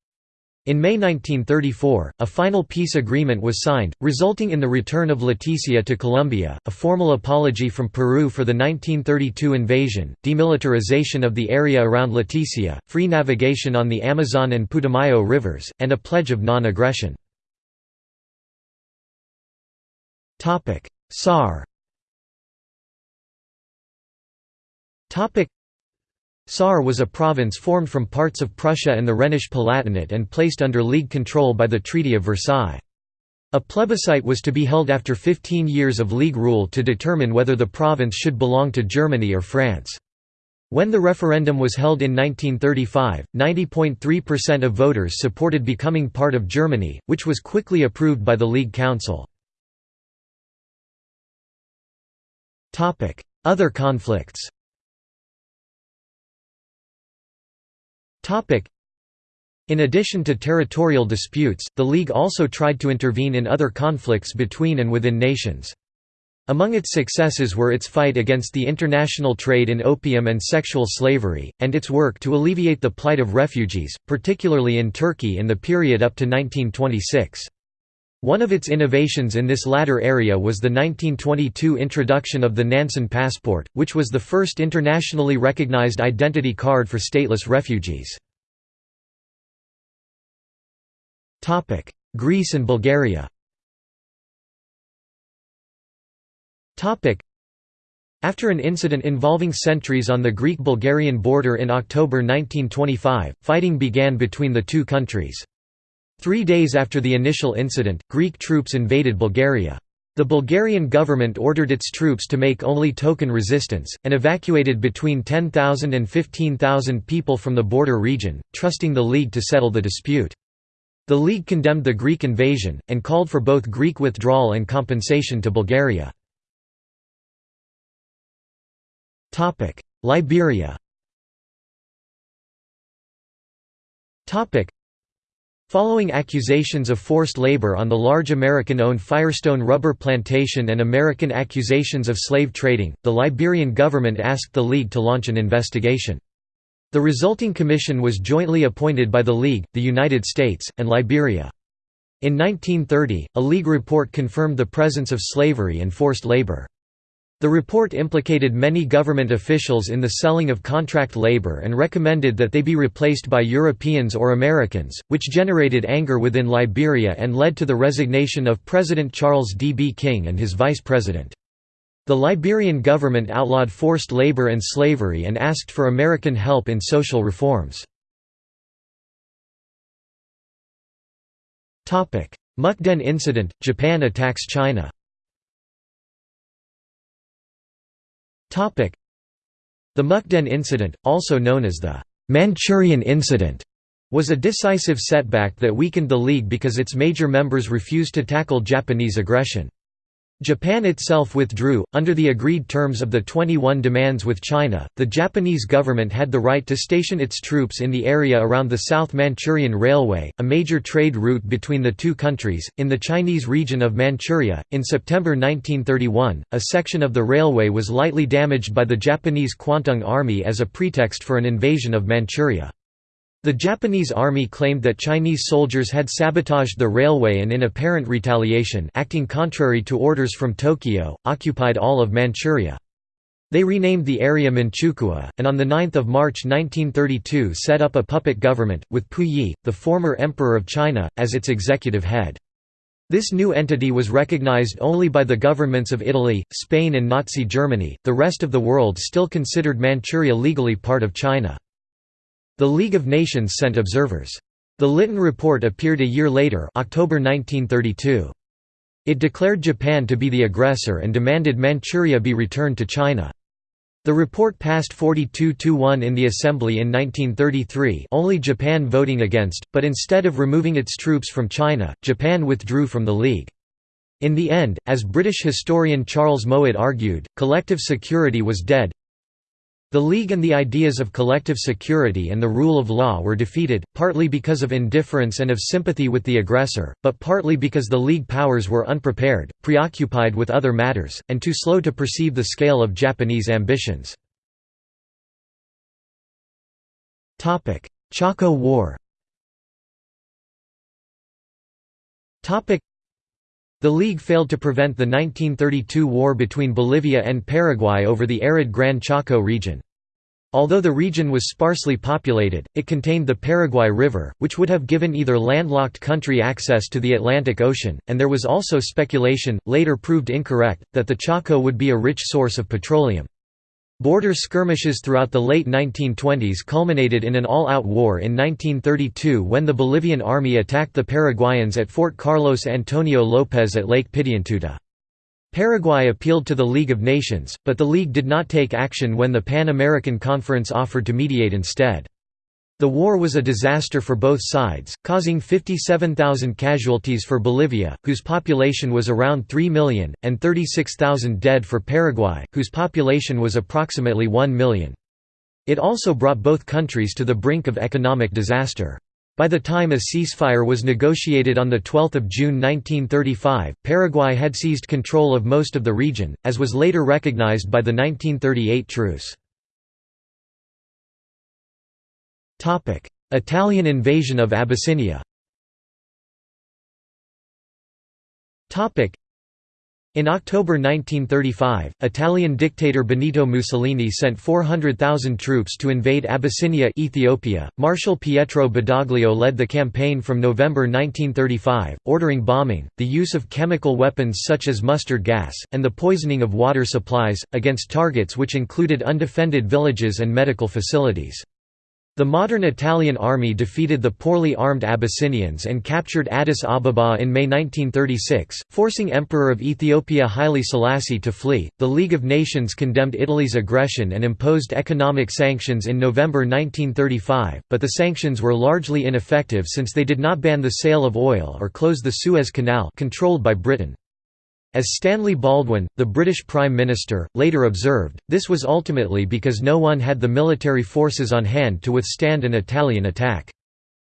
In May 1934, a final peace agreement was signed, resulting in the return of Leticia to Colombia, a formal apology from Peru for the 1932 invasion, demilitarization of the area around Leticia, free navigation on the Amazon and Putumayo rivers, and a pledge of non-aggression. Saar Saar was a province formed from parts of Prussia and the Rhenish Palatinate and placed under League control by the Treaty of Versailles. A plebiscite was to be held after 15 years of League rule to determine whether the province should belong to Germany or France. When the referendum was held in 1935, 90.3% of voters supported becoming part of Germany, which was quickly approved by the League Council. Other conflicts In addition to territorial disputes, the League also tried to intervene in other conflicts between and within nations. Among its successes were its fight against the international trade in opium and sexual slavery, and its work to alleviate the plight of refugees, particularly in Turkey in the period up to 1926. One of its innovations in this latter area was the 1922 introduction of the Nansen passport, which was the first internationally recognized identity card for stateless refugees. Greece and Bulgaria after an incident involving sentries on the Greek-Bulgarian border in October 1925, fighting began between the two countries. Three days after the initial incident, Greek troops invaded Bulgaria. The Bulgarian government ordered its troops to make only token resistance, and evacuated between 10,000 and 15,000 people from the border region, trusting the League to settle the dispute. The League condemned the Greek invasion, and called for both Greek withdrawal and compensation to Bulgaria. Liberia Following accusations of forced labor on the large American-owned Firestone rubber plantation and American accusations of slave trading, the Liberian government asked the League to launch an investigation. The resulting commission was jointly appointed by the League, the United States, and Liberia. In 1930, a League report confirmed the presence of slavery and forced labor. The report implicated many government officials in the selling of contract labor and recommended that they be replaced by Europeans or Americans, which generated anger within Liberia and led to the resignation of President Charles D. B. King and his vice president. The Liberian government outlawed forced labor and slavery and asked for American help in social reforms. Mukden incident – Japan attacks China The Mukden incident, also known as the Manchurian Incident, was a decisive setback that weakened the League because its major members refused to tackle Japanese aggression. Japan itself withdrew. Under the agreed terms of the 21 demands with China, the Japanese government had the right to station its troops in the area around the South Manchurian Railway, a major trade route between the two countries, in the Chinese region of Manchuria. In September 1931, a section of the railway was lightly damaged by the Japanese Kwantung Army as a pretext for an invasion of Manchuria. The Japanese army claimed that Chinese soldiers had sabotaged the railway and in apparent retaliation acting contrary to orders from Tokyo, occupied all of Manchuria. They renamed the area Manchukuo, and on 9 March 1932 set up a puppet government, with Puyi, the former emperor of China, as its executive head. This new entity was recognized only by the governments of Italy, Spain and Nazi Germany, the rest of the world still considered Manchuria legally part of China. The League of Nations sent observers. The Lytton Report appeared a year later October 1932. It declared Japan to be the aggressor and demanded Manchuria be returned to China. The report passed 42–1 in the Assembly in 1933 only Japan voting against, but instead of removing its troops from China, Japan withdrew from the League. In the end, as British historian Charles Mowat argued, collective security was dead, the League and the ideas of collective security and the rule of law were defeated, partly because of indifference and of sympathy with the aggressor, but partly because the League powers were unprepared, preoccupied with other matters, and too slow to perceive the scale of Japanese ambitions. Chaco War the League failed to prevent the 1932 war between Bolivia and Paraguay over the arid Gran Chaco region. Although the region was sparsely populated, it contained the Paraguay River, which would have given either landlocked country access to the Atlantic Ocean, and there was also speculation, later proved incorrect, that the Chaco would be a rich source of petroleum. Border skirmishes throughout the late 1920s culminated in an all-out war in 1932 when the Bolivian army attacked the Paraguayans at Fort Carlos Antonio López at Lake Pitiantuta. Paraguay appealed to the League of Nations, but the League did not take action when the Pan-American Conference offered to mediate instead. The war was a disaster for both sides, causing 57,000 casualties for Bolivia, whose population was around 3 million, and 36,000 dead for Paraguay, whose population was approximately 1 million. It also brought both countries to the brink of economic disaster. By the time a ceasefire was negotiated on 12 June 1935, Paraguay had seized control of most of the region, as was later recognized by the 1938 truce. Italian invasion of Abyssinia in October 1935, Italian dictator Benito Mussolini sent 400,000 troops to invade Abyssinia Ethiopia. Marshal Pietro Badoglio led the campaign from November 1935, ordering bombing, the use of chemical weapons such as mustard gas, and the poisoning of water supplies, against targets which included undefended villages and medical facilities. The modern Italian army defeated the poorly armed Abyssinians and captured Addis Ababa in May 1936, forcing Emperor of Ethiopia Haile Selassie to flee. The League of Nations condemned Italy's aggression and imposed economic sanctions in November 1935, but the sanctions were largely ineffective since they did not ban the sale of oil or close the Suez Canal controlled by Britain. As Stanley Baldwin, the British Prime Minister, later observed, this was ultimately because no one had the military forces on hand to withstand an Italian attack.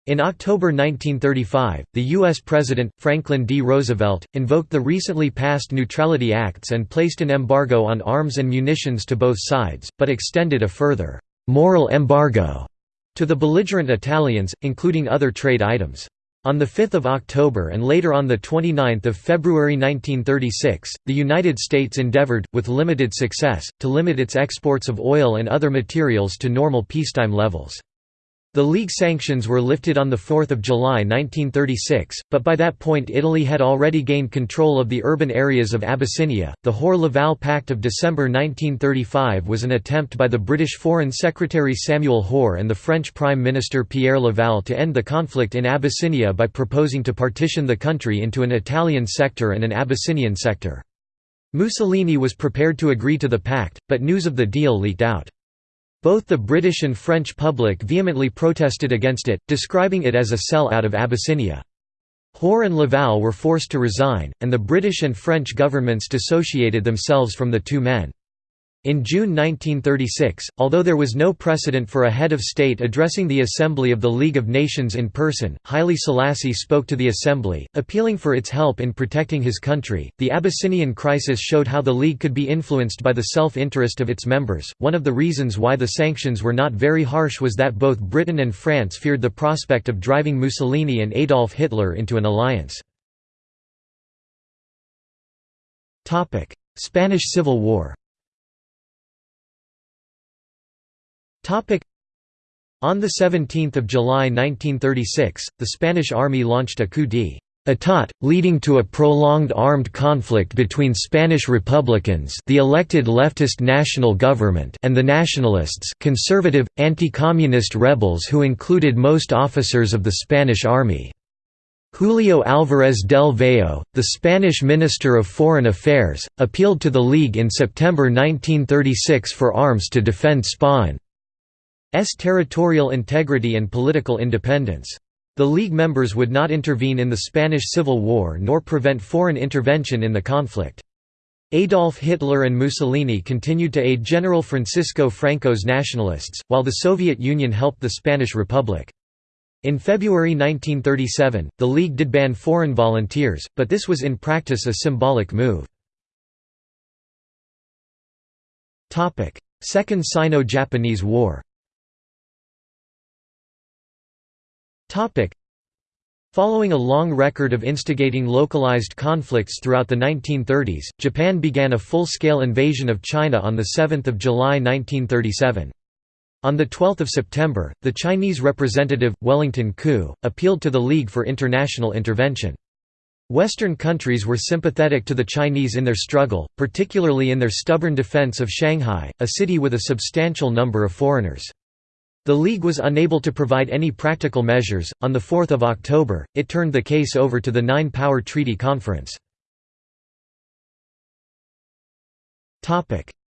In October 1935, the U.S. President, Franklin D. Roosevelt, invoked the recently passed Neutrality Acts and placed an embargo on arms and munitions to both sides, but extended a further «moral embargo» to the belligerent Italians, including other trade items. On 5 October and later on 29 February 1936, the United States endeavored, with limited success, to limit its exports of oil and other materials to normal peacetime levels. The League sanctions were lifted on 4 July 1936, but by that point Italy had already gained control of the urban areas of Abyssinia. The Hoare-Laval Pact of December 1935 was an attempt by the British Foreign Secretary Samuel Hoare and the French Prime Minister Pierre Laval to end the conflict in Abyssinia by proposing to partition the country into an Italian sector and an Abyssinian sector. Mussolini was prepared to agree to the pact, but news of the deal leaked out. Both the British and French public vehemently protested against it, describing it as a sell out of Abyssinia. Hoare and Laval were forced to resign, and the British and French governments dissociated themselves from the two men. In June 1936, although there was no precedent for a head of state addressing the Assembly of the League of Nations in person, Haile Selassie spoke to the Assembly, appealing for its help in protecting his country. The Abyssinian crisis showed how the League could be influenced by the self interest of its members. One of the reasons why the sanctions were not very harsh was that both Britain and France feared the prospect of driving Mussolini and Adolf Hitler into an alliance. Spanish Civil War On 17 July 1936, the Spanish army launched a coup d'état, leading to a prolonged armed conflict between Spanish Republicans the elected leftist national government and the nationalists conservative, anti-communist rebels who included most officers of the Spanish army. Julio Álvarez del Valle, the Spanish Minister of Foreign Affairs, appealed to the League in September 1936 for arms to defend Spain. S territorial integrity and political independence. The League members would not intervene in the Spanish Civil War nor prevent foreign intervention in the conflict. Adolf Hitler and Mussolini continued to aid General Francisco Franco's nationalists, while the Soviet Union helped the Spanish Republic. In February 1937, the League did ban foreign volunteers, but this was in practice a symbolic move. Second Sino-Japanese War Following a long record of instigating localized conflicts throughout the 1930s, Japan began a full-scale invasion of China on 7 July 1937. On 12 September, the Chinese representative, Wellington Koo, appealed to the League for international intervention. Western countries were sympathetic to the Chinese in their struggle, particularly in their stubborn defense of Shanghai, a city with a substantial number of foreigners. The League was unable to provide any practical measures. On 4 October, it turned the case over to the Nine Power Treaty Conference.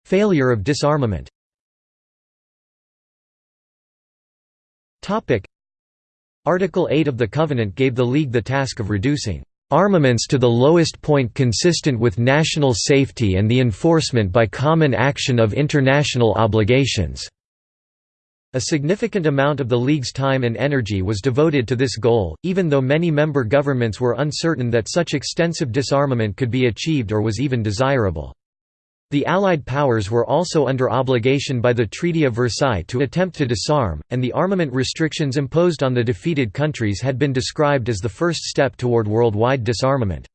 Failure of disarmament Article 8 of the Covenant gave the League the task of reducing armaments to the lowest point consistent with national safety and the enforcement by common action of international obligations. A significant amount of the League's time and energy was devoted to this goal, even though many member governments were uncertain that such extensive disarmament could be achieved or was even desirable. The Allied powers were also under obligation by the Treaty of Versailles to attempt to disarm, and the armament restrictions imposed on the defeated countries had been described as the first step toward worldwide disarmament.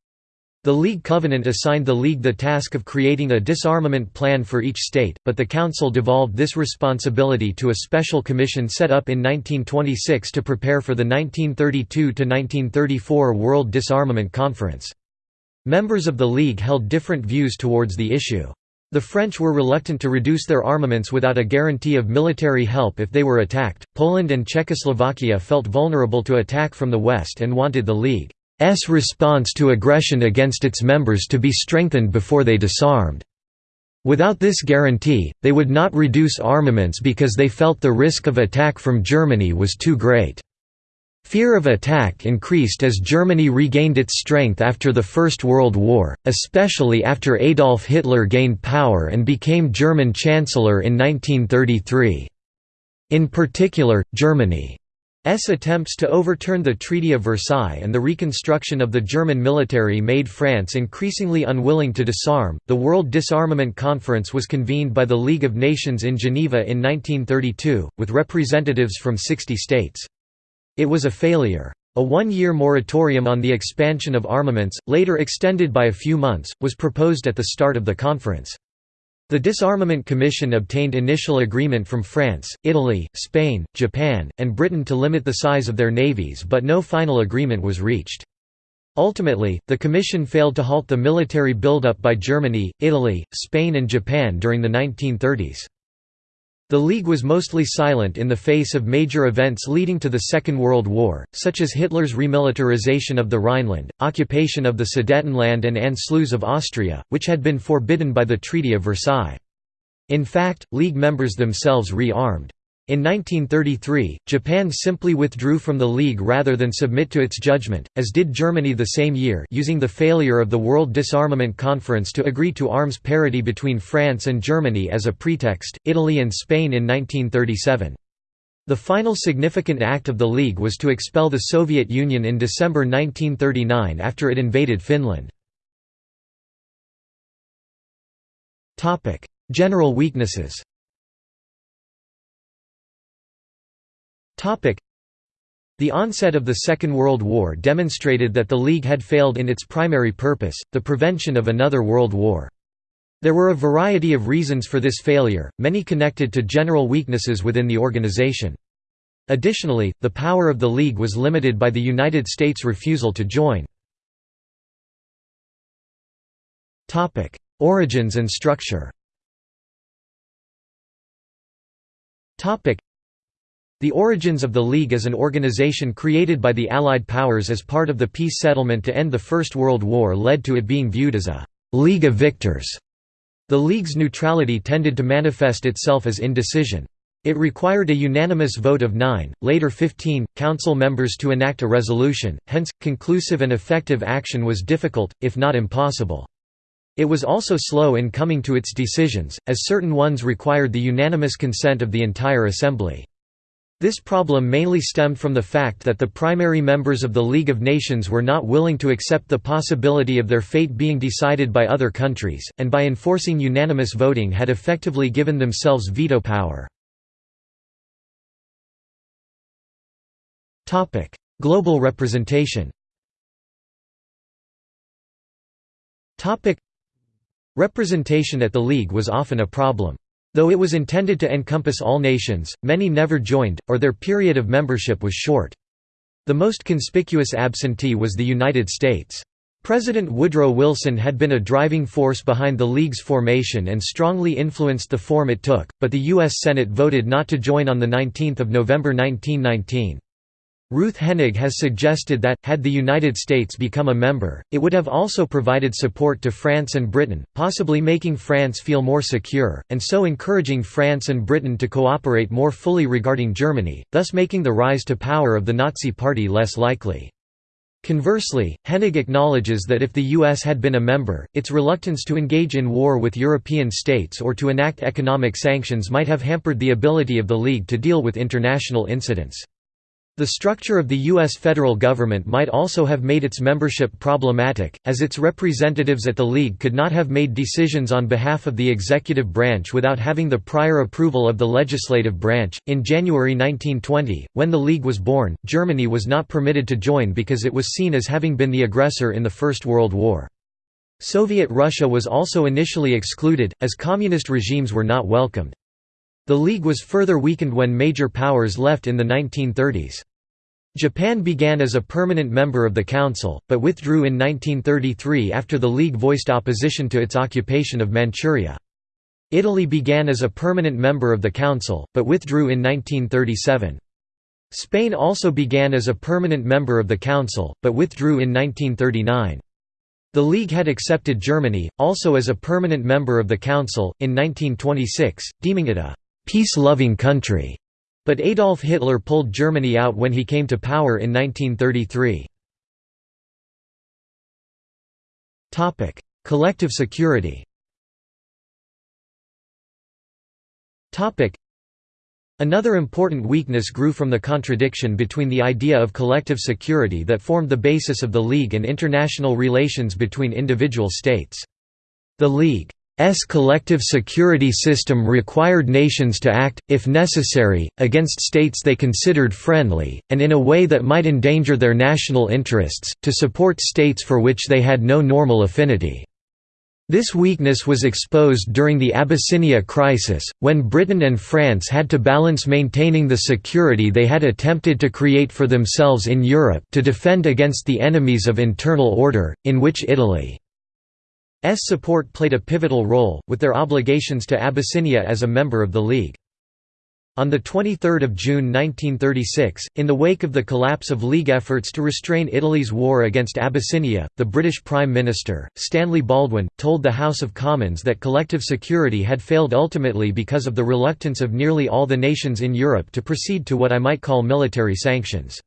The League Covenant assigned the League the task of creating a disarmament plan for each state, but the Council devolved this responsibility to a special commission set up in 1926 to prepare for the 1932–1934 World Disarmament Conference. Members of the League held different views towards the issue. The French were reluctant to reduce their armaments without a guarantee of military help if they were attacked. Poland and Czechoslovakia felt vulnerable to attack from the West and wanted the League's response to aggression against its members to be strengthened before they disarmed. Without this guarantee, they would not reduce armaments because they felt the risk of attack from Germany was too great. Fear of attack increased as Germany regained its strength after the First World War, especially after Adolf Hitler gained power and became German Chancellor in 1933. In particular, Germany's attempts to overturn the Treaty of Versailles and the reconstruction of the German military made France increasingly unwilling to disarm. The World Disarmament Conference was convened by the League of Nations in Geneva in 1932, with representatives from 60 states. It was a failure. A one-year moratorium on the expansion of armaments, later extended by a few months, was proposed at the start of the conference. The Disarmament Commission obtained initial agreement from France, Italy, Spain, Japan, and Britain to limit the size of their navies but no final agreement was reached. Ultimately, the Commission failed to halt the military buildup by Germany, Italy, Spain and Japan during the 1930s. The League was mostly silent in the face of major events leading to the Second World War, such as Hitler's remilitarization of the Rhineland, occupation of the Sudetenland and Anschluss of Austria, which had been forbidden by the Treaty of Versailles. In fact, League members themselves re-armed. In 1933, Japan simply withdrew from the League rather than submit to its judgment, as did Germany the same year using the failure of the World Disarmament Conference to agree to arms parity between France and Germany as a pretext, Italy and Spain in 1937. The final significant act of the League was to expel the Soviet Union in December 1939 after it invaded Finland. General weaknesses The onset of the Second World War demonstrated that the League had failed in its primary purpose, the prevention of another world war. There were a variety of reasons for this failure, many connected to general weaknesses within the organization. Additionally, the power of the League was limited by the United States' refusal to join. Origins and structure the origins of the League as an organization created by the Allied powers as part of the peace settlement to end the First World War led to it being viewed as a «League of Victors». The League's neutrality tended to manifest itself as indecision. It required a unanimous vote of nine, later 15, council members to enact a resolution, hence, conclusive and effective action was difficult, if not impossible. It was also slow in coming to its decisions, as certain ones required the unanimous consent of the entire assembly. This problem mainly stemmed from the fact that the primary members of the League of Nations were not willing to accept the possibility of their fate being decided by other countries, and by enforcing unanimous voting had effectively given themselves veto power. Global representation Representation at the League was often a problem. Though it was intended to encompass all nations, many never joined, or their period of membership was short. The most conspicuous absentee was the United States. President Woodrow Wilson had been a driving force behind the League's formation and strongly influenced the form it took, but the U.S. Senate voted not to join on 19 November 1919. Ruth Henig has suggested that, had the United States become a member, it would have also provided support to France and Britain, possibly making France feel more secure, and so encouraging France and Britain to cooperate more fully regarding Germany, thus making the rise to power of the Nazi Party less likely. Conversely, Henig acknowledges that if the U.S. had been a member, its reluctance to engage in war with European states or to enact economic sanctions might have hampered the ability of the League to deal with international incidents. The structure of the U.S. federal government might also have made its membership problematic, as its representatives at the League could not have made decisions on behalf of the executive branch without having the prior approval of the legislative branch. In January 1920, when the League was born, Germany was not permitted to join because it was seen as having been the aggressor in the First World War. Soviet Russia was also initially excluded, as communist regimes were not welcomed. The League was further weakened when major powers left in the 1930s. Japan began as a permanent member of the Council, but withdrew in 1933 after the League voiced opposition to its occupation of Manchuria. Italy began as a permanent member of the Council, but withdrew in 1937. Spain also began as a permanent member of the Council, but withdrew in 1939. The League had accepted Germany, also as a permanent member of the Council, in 1926, deeming it a «peace-loving country», but Adolf Hitler pulled Germany out when he came to power in 1933. Topic: Collective security Another important weakness grew from the contradiction between the idea of collective security that formed the basis of the League and international relations between individual states. The League's collective security system required nations to act, if necessary, against states they considered friendly, and in a way that might endanger their national interests, to support states for which they had no normal affinity. This weakness was exposed during the Abyssinia crisis, when Britain and France had to balance maintaining the security they had attempted to create for themselves in Europe to defend against the enemies of internal order, in which Italy's support played a pivotal role, with their obligations to Abyssinia as a member of the League. On 23 June 1936, in the wake of the collapse of League efforts to restrain Italy's war against Abyssinia, the British Prime Minister, Stanley Baldwin, told the House of Commons that collective security had failed ultimately because of the reluctance of nearly all the nations in Europe to proceed to what I might call military sanctions.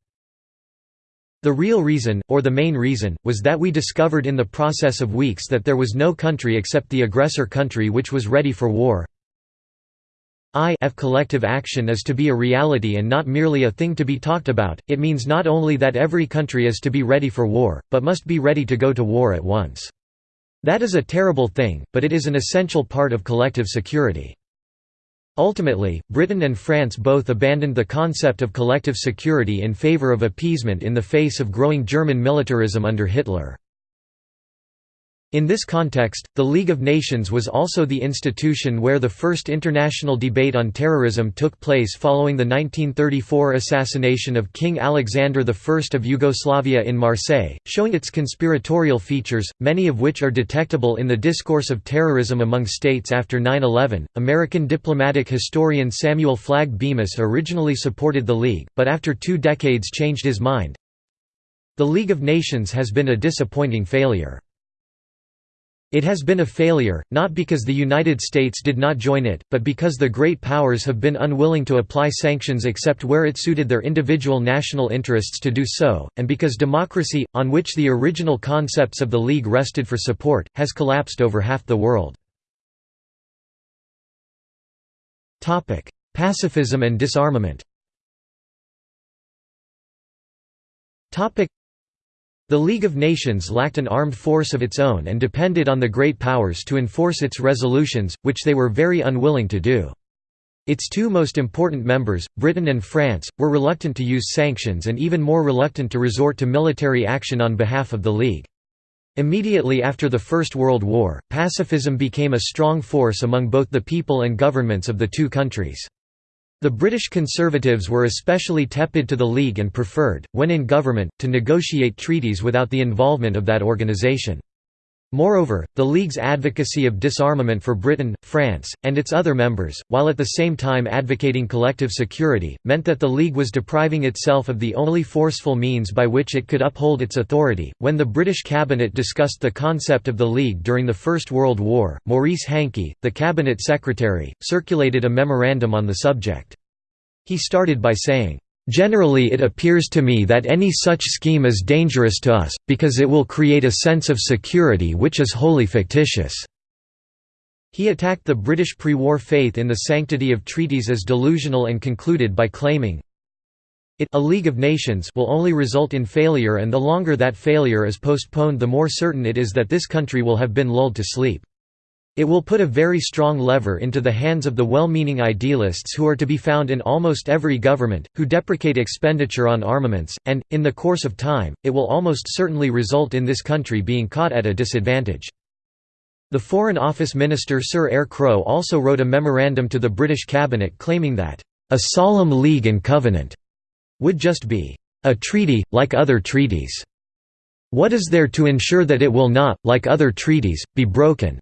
The real reason, or the main reason, was that we discovered in the process of weeks that there was no country except the aggressor country which was ready for war, if collective action is to be a reality and not merely a thing to be talked about, it means not only that every country is to be ready for war, but must be ready to go to war at once. That is a terrible thing, but it is an essential part of collective security. Ultimately, Britain and France both abandoned the concept of collective security in favour of appeasement in the face of growing German militarism under Hitler. In this context, the League of Nations was also the institution where the first international debate on terrorism took place following the 1934 assassination of King Alexander I of Yugoslavia in Marseille, showing its conspiratorial features, many of which are detectable in the discourse of terrorism among states after 9 11. American diplomatic historian Samuel Flagg Bemis originally supported the League, but after two decades changed his mind. The League of Nations has been a disappointing failure. It has been a failure, not because the United States did not join it, but because the great powers have been unwilling to apply sanctions except where it suited their individual national interests to do so, and because democracy, on which the original concepts of the League rested for support, has collapsed over half the world. Pacifism and disarmament the League of Nations lacked an armed force of its own and depended on the great powers to enforce its resolutions, which they were very unwilling to do. Its two most important members, Britain and France, were reluctant to use sanctions and even more reluctant to resort to military action on behalf of the League. Immediately after the First World War, pacifism became a strong force among both the people and governments of the two countries. The British Conservatives were especially tepid to the League and preferred, when in government, to negotiate treaties without the involvement of that organisation. Moreover, the League's advocacy of disarmament for Britain, France, and its other members, while at the same time advocating collective security, meant that the League was depriving itself of the only forceful means by which it could uphold its authority. When the British cabinet discussed the concept of the League during the First World War, Maurice Hankey, the cabinet secretary, circulated a memorandum on the subject. He started by saying, Generally it appears to me that any such scheme is dangerous to us, because it will create a sense of security which is wholly fictitious." He attacked the British pre-war faith in the sanctity of treaties as delusional and concluded by claiming, it a League of Nations will only result in failure and the longer that failure is postponed the more certain it is that this country will have been lulled to sleep. It will put a very strong lever into the hands of the well-meaning idealists who are to be found in almost every government, who deprecate expenditure on armaments, and, in the course of time, it will almost certainly result in this country being caught at a disadvantage. The Foreign Office Minister Sir Eyre Crowe also wrote a memorandum to the British cabinet claiming that, "...a solemn league and covenant," would just be, "...a treaty, like other treaties." What is there to ensure that it will not, like other treaties, be broken?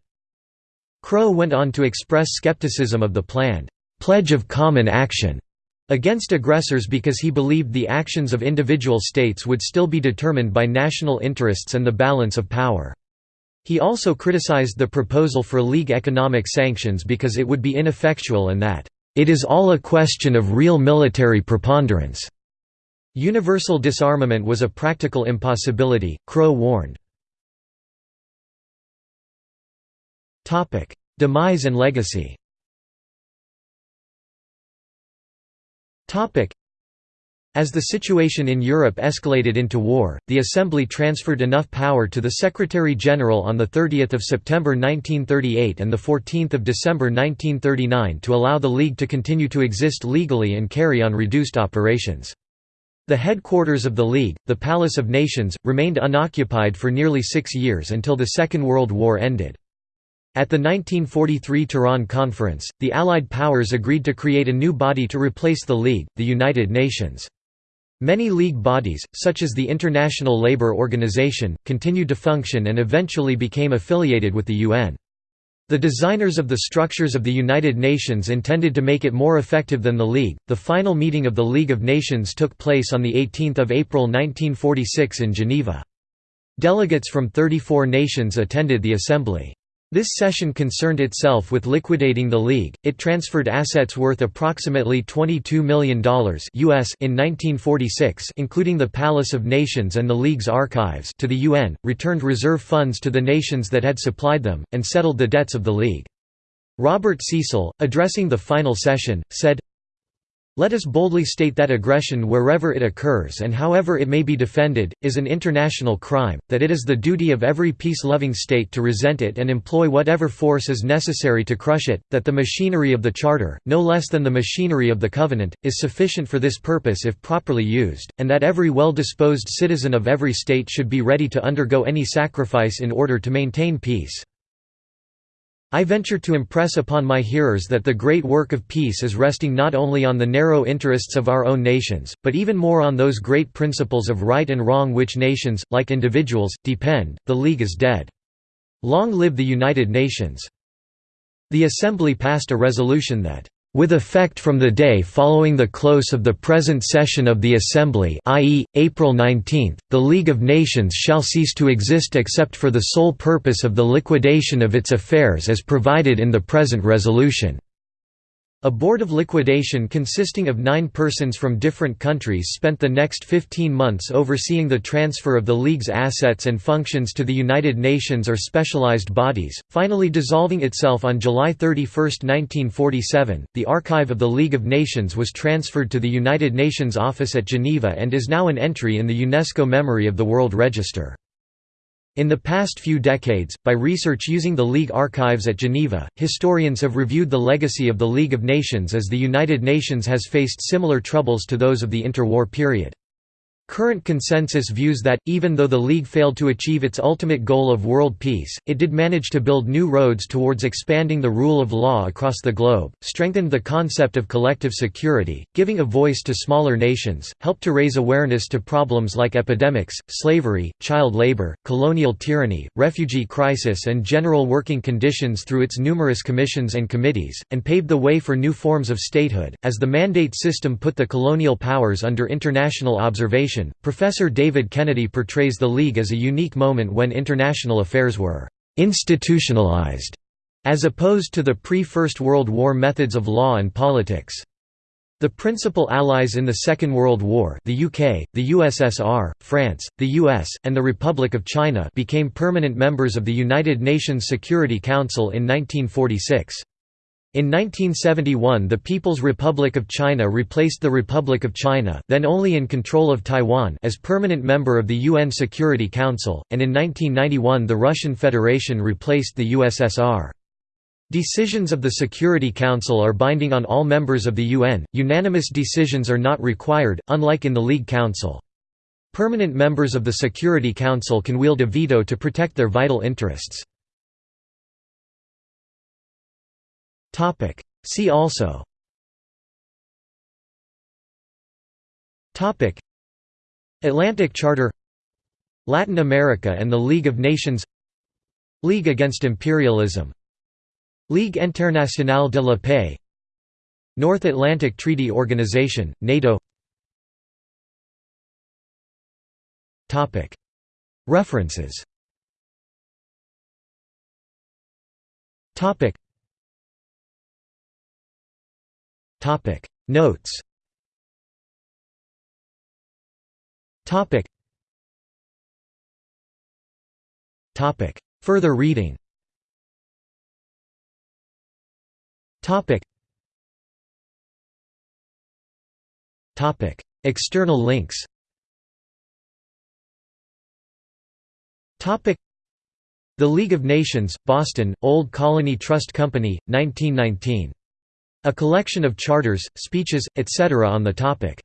Crowe went on to express skepticism of the planned «pledge of common action» against aggressors because he believed the actions of individual states would still be determined by national interests and the balance of power. He also criticized the proposal for League economic sanctions because it would be ineffectual and that, "...it is all a question of real military preponderance." Universal disarmament was a practical impossibility, Crowe warned. Demise and legacy Topic: As the situation in Europe escalated into war, the Assembly transferred enough power to the Secretary-General on 30 September 1938 and 14 December 1939 to allow the League to continue to exist legally and carry on reduced operations. The headquarters of the League, the Palace of Nations, remained unoccupied for nearly six years until the Second World War ended. At the 1943 Tehran Conference, the Allied powers agreed to create a new body to replace the League, the United Nations. Many League bodies, such as the International Labour Organization, continued to function and eventually became affiliated with the UN. The designers of the structures of the United Nations intended to make it more effective than the League. The final meeting of the League of Nations took place on 18 April 1946 in Geneva. Delegates from 34 nations attended the assembly. This session concerned itself with liquidating the league. It transferred assets worth approximately $22 million US in 1946, including the Palace of Nations and the league's archives, to the UN, returned reserve funds to the nations that had supplied them, and settled the debts of the league. Robert Cecil, addressing the final session, said, let us boldly state that aggression wherever it occurs and however it may be defended, is an international crime, that it is the duty of every peace-loving state to resent it and employ whatever force is necessary to crush it, that the machinery of the Charter, no less than the machinery of the Covenant, is sufficient for this purpose if properly used, and that every well-disposed citizen of every state should be ready to undergo any sacrifice in order to maintain peace. I venture to impress upon my hearers that the great work of peace is resting not only on the narrow interests of our own nations, but even more on those great principles of right and wrong which nations, like individuals, depend. The League is dead. Long live the United Nations. The Assembly passed a resolution that with effect from the day following the close of the present session of the Assembly i.e., April 19, the League of Nations shall cease to exist except for the sole purpose of the liquidation of its affairs as provided in the present resolution. A board of liquidation consisting of nine persons from different countries spent the next 15 months overseeing the transfer of the League's assets and functions to the United Nations or specialized bodies, finally dissolving itself on July 31, 1947. The archive of the League of Nations was transferred to the United Nations office at Geneva and is now an entry in the UNESCO Memory of the World Register. In the past few decades, by research using the League archives at Geneva, historians have reviewed the legacy of the League of Nations as the United Nations has faced similar troubles to those of the interwar period. Current consensus views that, even though the League failed to achieve its ultimate goal of world peace, it did manage to build new roads towards expanding the rule of law across the globe, strengthened the concept of collective security, giving a voice to smaller nations, helped to raise awareness to problems like epidemics, slavery, child labor, colonial tyranny, refugee crisis and general working conditions through its numerous commissions and committees, and paved the way for new forms of statehood, as the mandate system put the colonial powers under international observation Professor David Kennedy portrays the League as a unique moment when international affairs were «institutionalized» as opposed to the pre-First World War methods of law and politics. The principal allies in the Second World War the UK, the USSR, France, the US, and the Republic of China became permanent members of the United Nations Security Council in 1946. In 1971 the People's Republic of China replaced the Republic of China then only in control of Taiwan as permanent member of the UN Security Council, and in 1991 the Russian Federation replaced the USSR. Decisions of the Security Council are binding on all members of the UN, unanimous decisions are not required, unlike in the League Council. Permanent members of the Security Council can wield a veto to protect their vital interests. Topic. See also. Topic. Atlantic Charter. Latin America and the League of Nations. League Against Imperialism. Ligue Internationale de la Paix. North Atlantic Treaty Organization, NATO. Topic. References Notes. Topic. Topic. Further reading. Topic. Topic. External links. Topic. The League of Nations, Boston, Old Colony Trust Company, 1919. A collection of charters, speeches, etc. on the topic.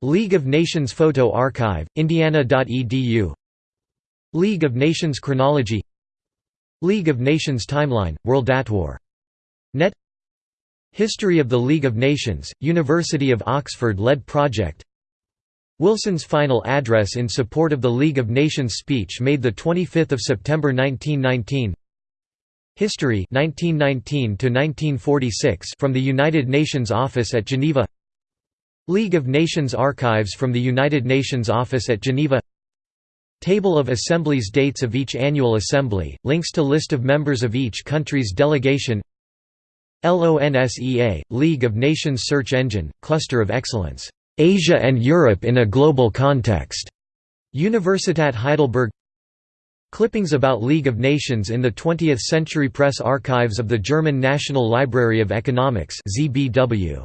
League of Nations Photo Archive, indiana.edu League of Nations Chronology League of Nations Timeline, World World.War. Net History of the League of Nations, University of Oxford-led project Wilson's final address in support of the League of Nations speech made 25 September 1919 History 1919 from the United Nations Office at Geneva. League of Nations Archives from the United Nations Office at Geneva. Table of Assemblies Dates of each annual assembly, links to list of members of each country's delegation. LONSEA, League of Nations Search Engine, Cluster of Excellence, "'Asia and Europe in a Global Context' Universitat Heidelberg Clippings about League of Nations in the 20th Century Press Archives of the German National Library of Economics ZBW.